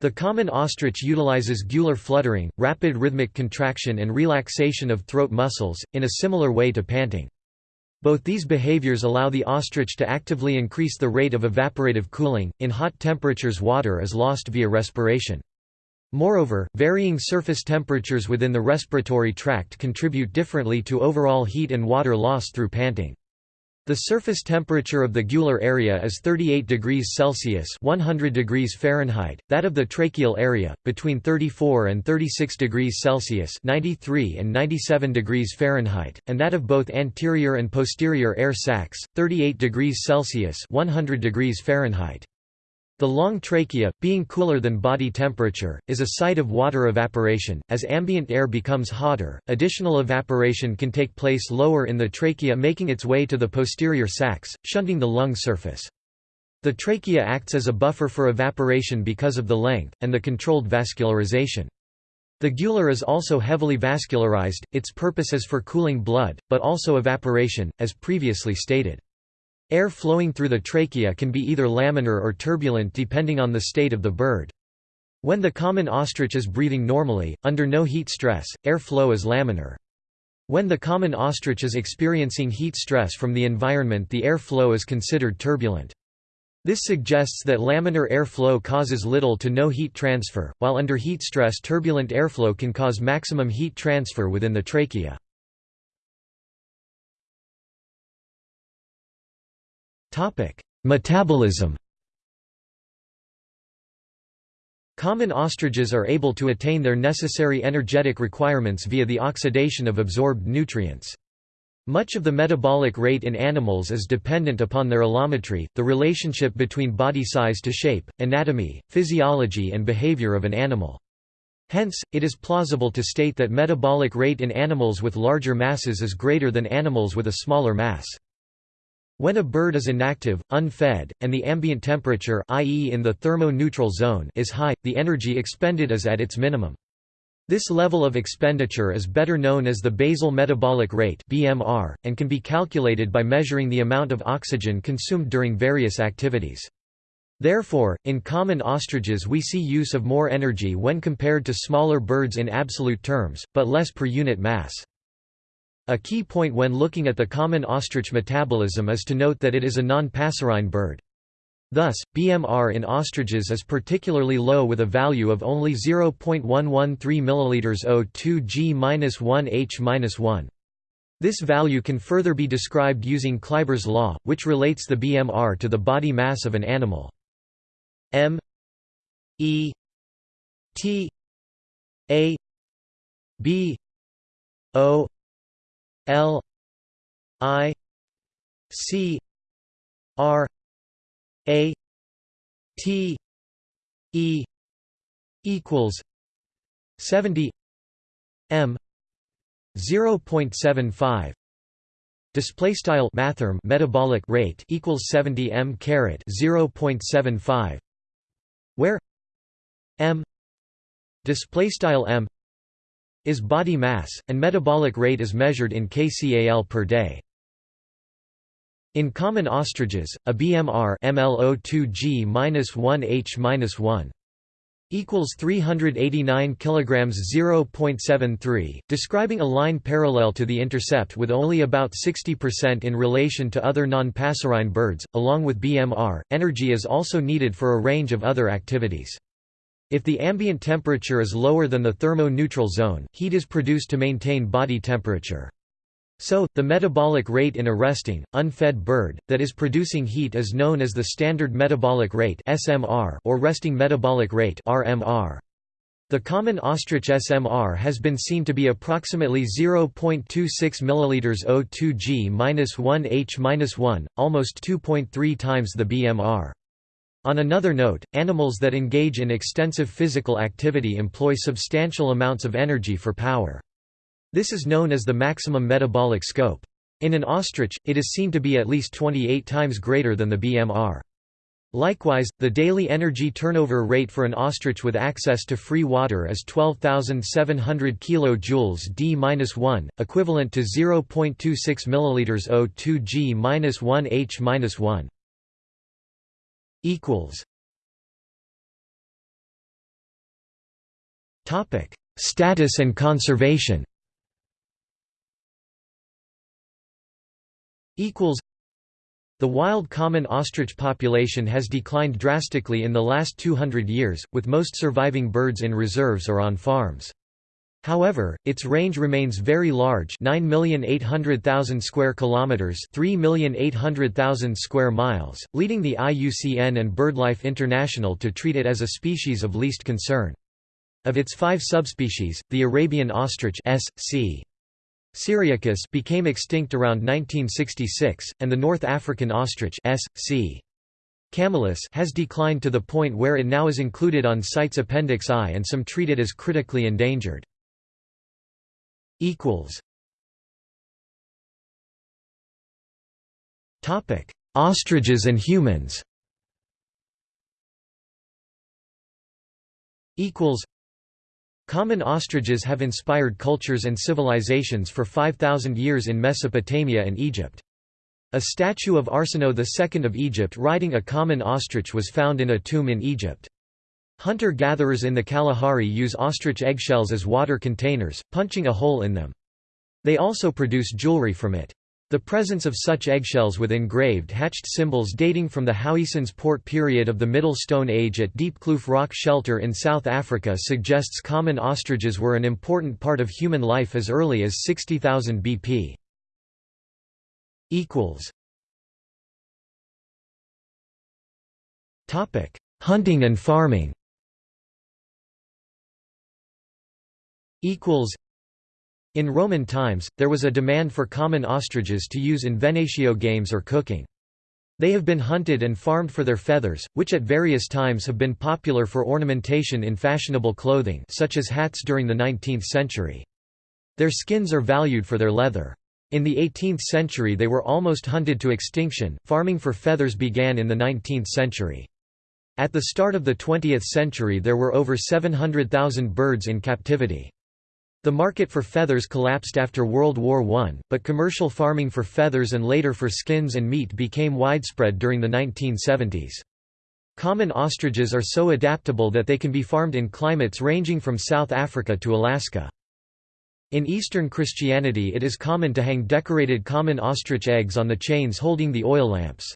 Speaker 1: The common ostrich utilizes gular fluttering, rapid rhythmic contraction and relaxation of throat muscles, in a similar way to panting. Both these behaviors allow the ostrich to actively increase the rate of evaporative cooling. In hot temperatures, water is lost via respiration. Moreover, varying surface temperatures within the respiratory tract contribute differently to overall heat and water loss through panting. The surface temperature of the gular area is 38 degrees Celsius (100 degrees Fahrenheit), that of the tracheal area between 34 and 36 degrees Celsius (93 and 97 degrees Fahrenheit), and that of both anterior and posterior air sacs, 38 degrees Celsius (100 degrees Fahrenheit). The long trachea, being cooler than body temperature, is a site of water evaporation. As ambient air becomes hotter, additional evaporation can take place lower in the trachea, making its way to the posterior sacs, shunting the lung surface. The trachea acts as a buffer for evaporation because of the length, and the controlled vascularization. The gular is also heavily vascularized, its purpose is for cooling blood, but also evaporation, as previously stated. Air flowing through the trachea can be either laminar or turbulent depending on the state of the bird. When the common ostrich is breathing normally, under no heat stress, air flow is laminar. When the common ostrich is experiencing heat stress from the environment the air flow is considered turbulent. This suggests that laminar airflow causes little to no heat transfer, while under heat stress turbulent airflow can cause maximum heat transfer within the trachea. Metabolism Common ostriches are able to attain their necessary energetic requirements via the oxidation of absorbed nutrients. Much of the metabolic rate in animals is dependent upon their allometry, the relationship between body size to shape, anatomy, physiology and behavior of an animal. Hence, it is plausible to state that metabolic rate in animals with larger masses is greater than animals with a smaller mass. When a bird is inactive, unfed, and the ambient temperature i.e. in the thermo-neutral zone is high, the energy expended is at its minimum. This level of expenditure is better known as the basal metabolic rate (BMR) and can be calculated by measuring the amount of oxygen consumed during various activities. Therefore, in common ostriches we see use of more energy when compared to smaller birds in absolute terms, but less per unit mass. A key point when looking at the common ostrich metabolism is to note that it is a non-passerine bird. Thus, BMR in ostriches is particularly low with a value of only 0.113 ml O2 G-1H-1. This value can further be described using Kleiber's law, which relates the BMR to the body mass of an animal. M E T A B O L I C R a T E equals seventy M zero point seven five. Display style mathrm metabolic rate equals 70 m caret 0.75 where m display style m is body mass and metabolic rate is measured in kcal per day. In common ostriches, a BMR MLO2G-1H-1 equals 389 kilograms 0.73 describing a line parallel to the intercept with only about 60% in relation to other non-passerine birds along with BMR energy is also needed for a range of other activities if the ambient temperature is lower than the thermo-neutral zone heat is produced to maintain body temperature so, the metabolic rate in a resting, unfed bird, that is producing heat is known as the standard metabolic rate or resting metabolic rate The common ostrich SMR has been seen to be approximately 0.26 ml O2G-1H-1, almost 2.3 times the BMR. On another note, animals that engage in extensive physical activity employ substantial amounts of energy for power. This is known as the maximum metabolic scope. In an ostrich, it is seen to be at least 28 times greater than the BMR. Likewise, the daily energy turnover rate for an ostrich with access to free water is 12,700 kJ d-1, equivalent to 0.26 ml O2 G-1H-1. Equals Topic: Status and conservation. equals the wild common ostrich population has declined drastically in the last 200 years, with most surviving birds in reserves or on farms. However, its range remains very large 9,800,000 square kilometers 3,800,000 square miles, leading the IUCN and BirdLife International to treat it as a species of least concern. Of its five subspecies, the Arabian ostrich S. C. Syriacus became extinct around 1966, and the North African ostrich S. C. Camelus has declined to the point where it now is included on CITES Appendix I and some treat it as critically endangered. Ostriches and humans Equals. Common ostriches have inspired cultures and civilizations for 5,000 years in Mesopotamia and Egypt. A statue of Arsinoe II of Egypt riding a common ostrich was found in a tomb in Egypt. Hunter-gatherers in the Kalahari use ostrich eggshells as water containers, punching a hole in them. They also produce jewelry from it. The presence of such eggshells with engraved hatched symbols dating from the Howiesons Poort period of the Middle Stone Age at Diepkloof Rock Shelter in South Africa suggests common ostriches were an important part of human life as early as 60,000 BP. Hunting and farming In Roman times, there was a demand for common ostriches to use in venatio games or cooking. They have been hunted and farmed for their feathers, which at various times have been popular for ornamentation in fashionable clothing such as hats during the 19th century. Their skins are valued for their leather. In the 18th century they were almost hunted to extinction. Farming for feathers began in the 19th century. At the start of the 20th century there were over 700,000 birds in captivity. The market for feathers collapsed after World War I, but commercial farming for feathers and later for skins and meat became widespread during the 1970s. Common ostriches are so adaptable that they can be farmed in climates ranging from South Africa to Alaska. In Eastern Christianity it is common to hang decorated common ostrich eggs on the chains holding the oil lamps.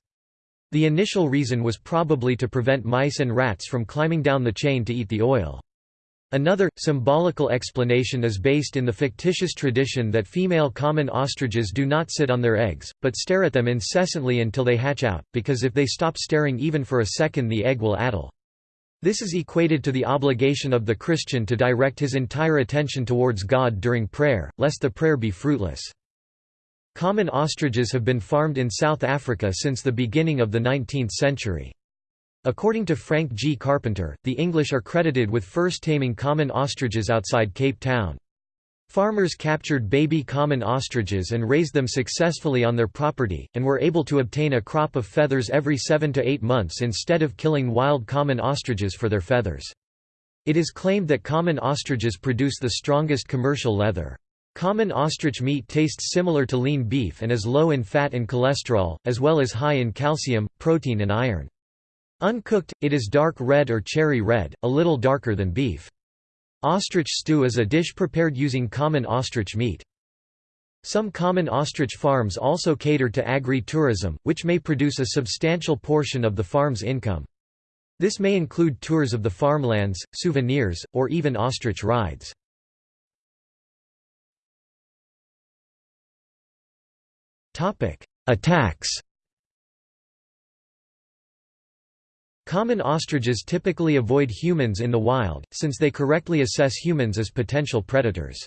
Speaker 1: The initial reason was probably to prevent mice and rats from climbing down the chain to eat the oil. Another, symbolical explanation is based in the fictitious tradition that female common ostriches do not sit on their eggs, but stare at them incessantly until they hatch out, because if they stop staring even for a second the egg will addle. This is equated to the obligation of the Christian to direct his entire attention towards God during prayer, lest the prayer be fruitless. Common ostriches have been farmed in South Africa since the beginning of the 19th century. According to Frank G. Carpenter, the English are credited with first taming common ostriches outside Cape Town. Farmers captured baby common ostriches and raised them successfully on their property, and were able to obtain a crop of feathers every seven to eight months instead of killing wild common ostriches for their feathers. It is claimed that common ostriches produce the strongest commercial leather. Common ostrich meat tastes similar to lean beef and is low in fat and cholesterol, as well as high in calcium, protein and iron. Uncooked, it is dark red or cherry red, a little darker than beef. Ostrich stew is a dish prepared using common ostrich meat. Some common ostrich farms also cater to agri-tourism, which may produce a substantial portion of the farm's income. This may include tours of the farmlands, souvenirs, or even ostrich rides. Attacks Common ostriches typically avoid humans in the wild, since they correctly assess humans as potential predators.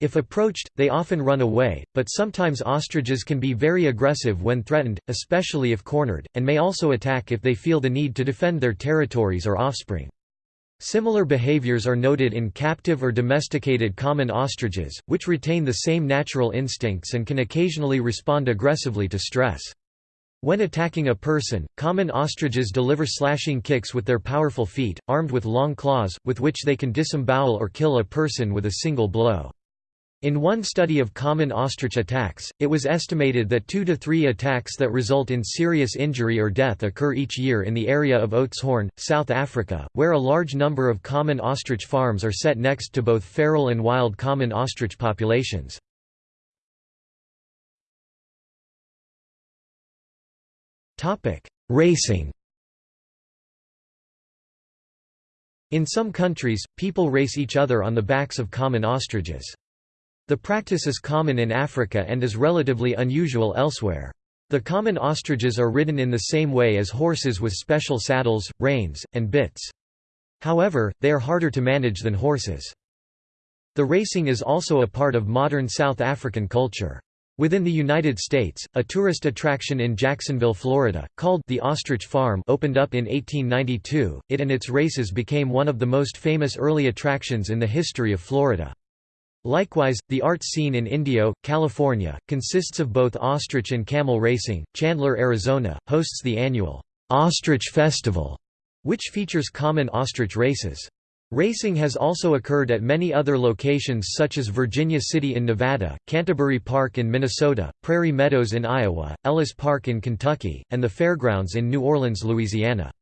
Speaker 1: If approached, they often run away, but sometimes ostriches can be very aggressive when threatened, especially if cornered, and may also attack if they feel the need to defend their territories or offspring. Similar behaviors are noted in captive or domesticated common ostriches, which retain the same natural instincts and can occasionally respond aggressively to stress. When attacking a person, common ostriches deliver slashing kicks with their powerful feet, armed with long claws, with which they can disembowel or kill a person with a single blow. In one study of common ostrich attacks, it was estimated that two to three attacks that result in serious injury or death occur each year in the area of Oudtshoorn, South Africa, where a large number of common ostrich farms are set next to both feral and wild common ostrich populations. Racing In some countries, people race each other on the backs of common ostriches. The practice is common in Africa and is relatively unusual elsewhere. The common ostriches are ridden in the same way as horses with special saddles, reins, and bits. However, they are harder to manage than horses. The racing is also a part of modern South African culture. Within the United States, a tourist attraction in Jacksonville, Florida, called the Ostrich Farm opened up in 1892. It and its races became one of the most famous early attractions in the history of Florida. Likewise, the art scene in Indio, California, consists of both ostrich and camel racing. Chandler, Arizona, hosts the annual Ostrich Festival, which features common ostrich races. Racing has also occurred at many other locations such as Virginia City in Nevada, Canterbury Park in Minnesota, Prairie Meadows in Iowa, Ellis Park in Kentucky, and the Fairgrounds in New Orleans, Louisiana.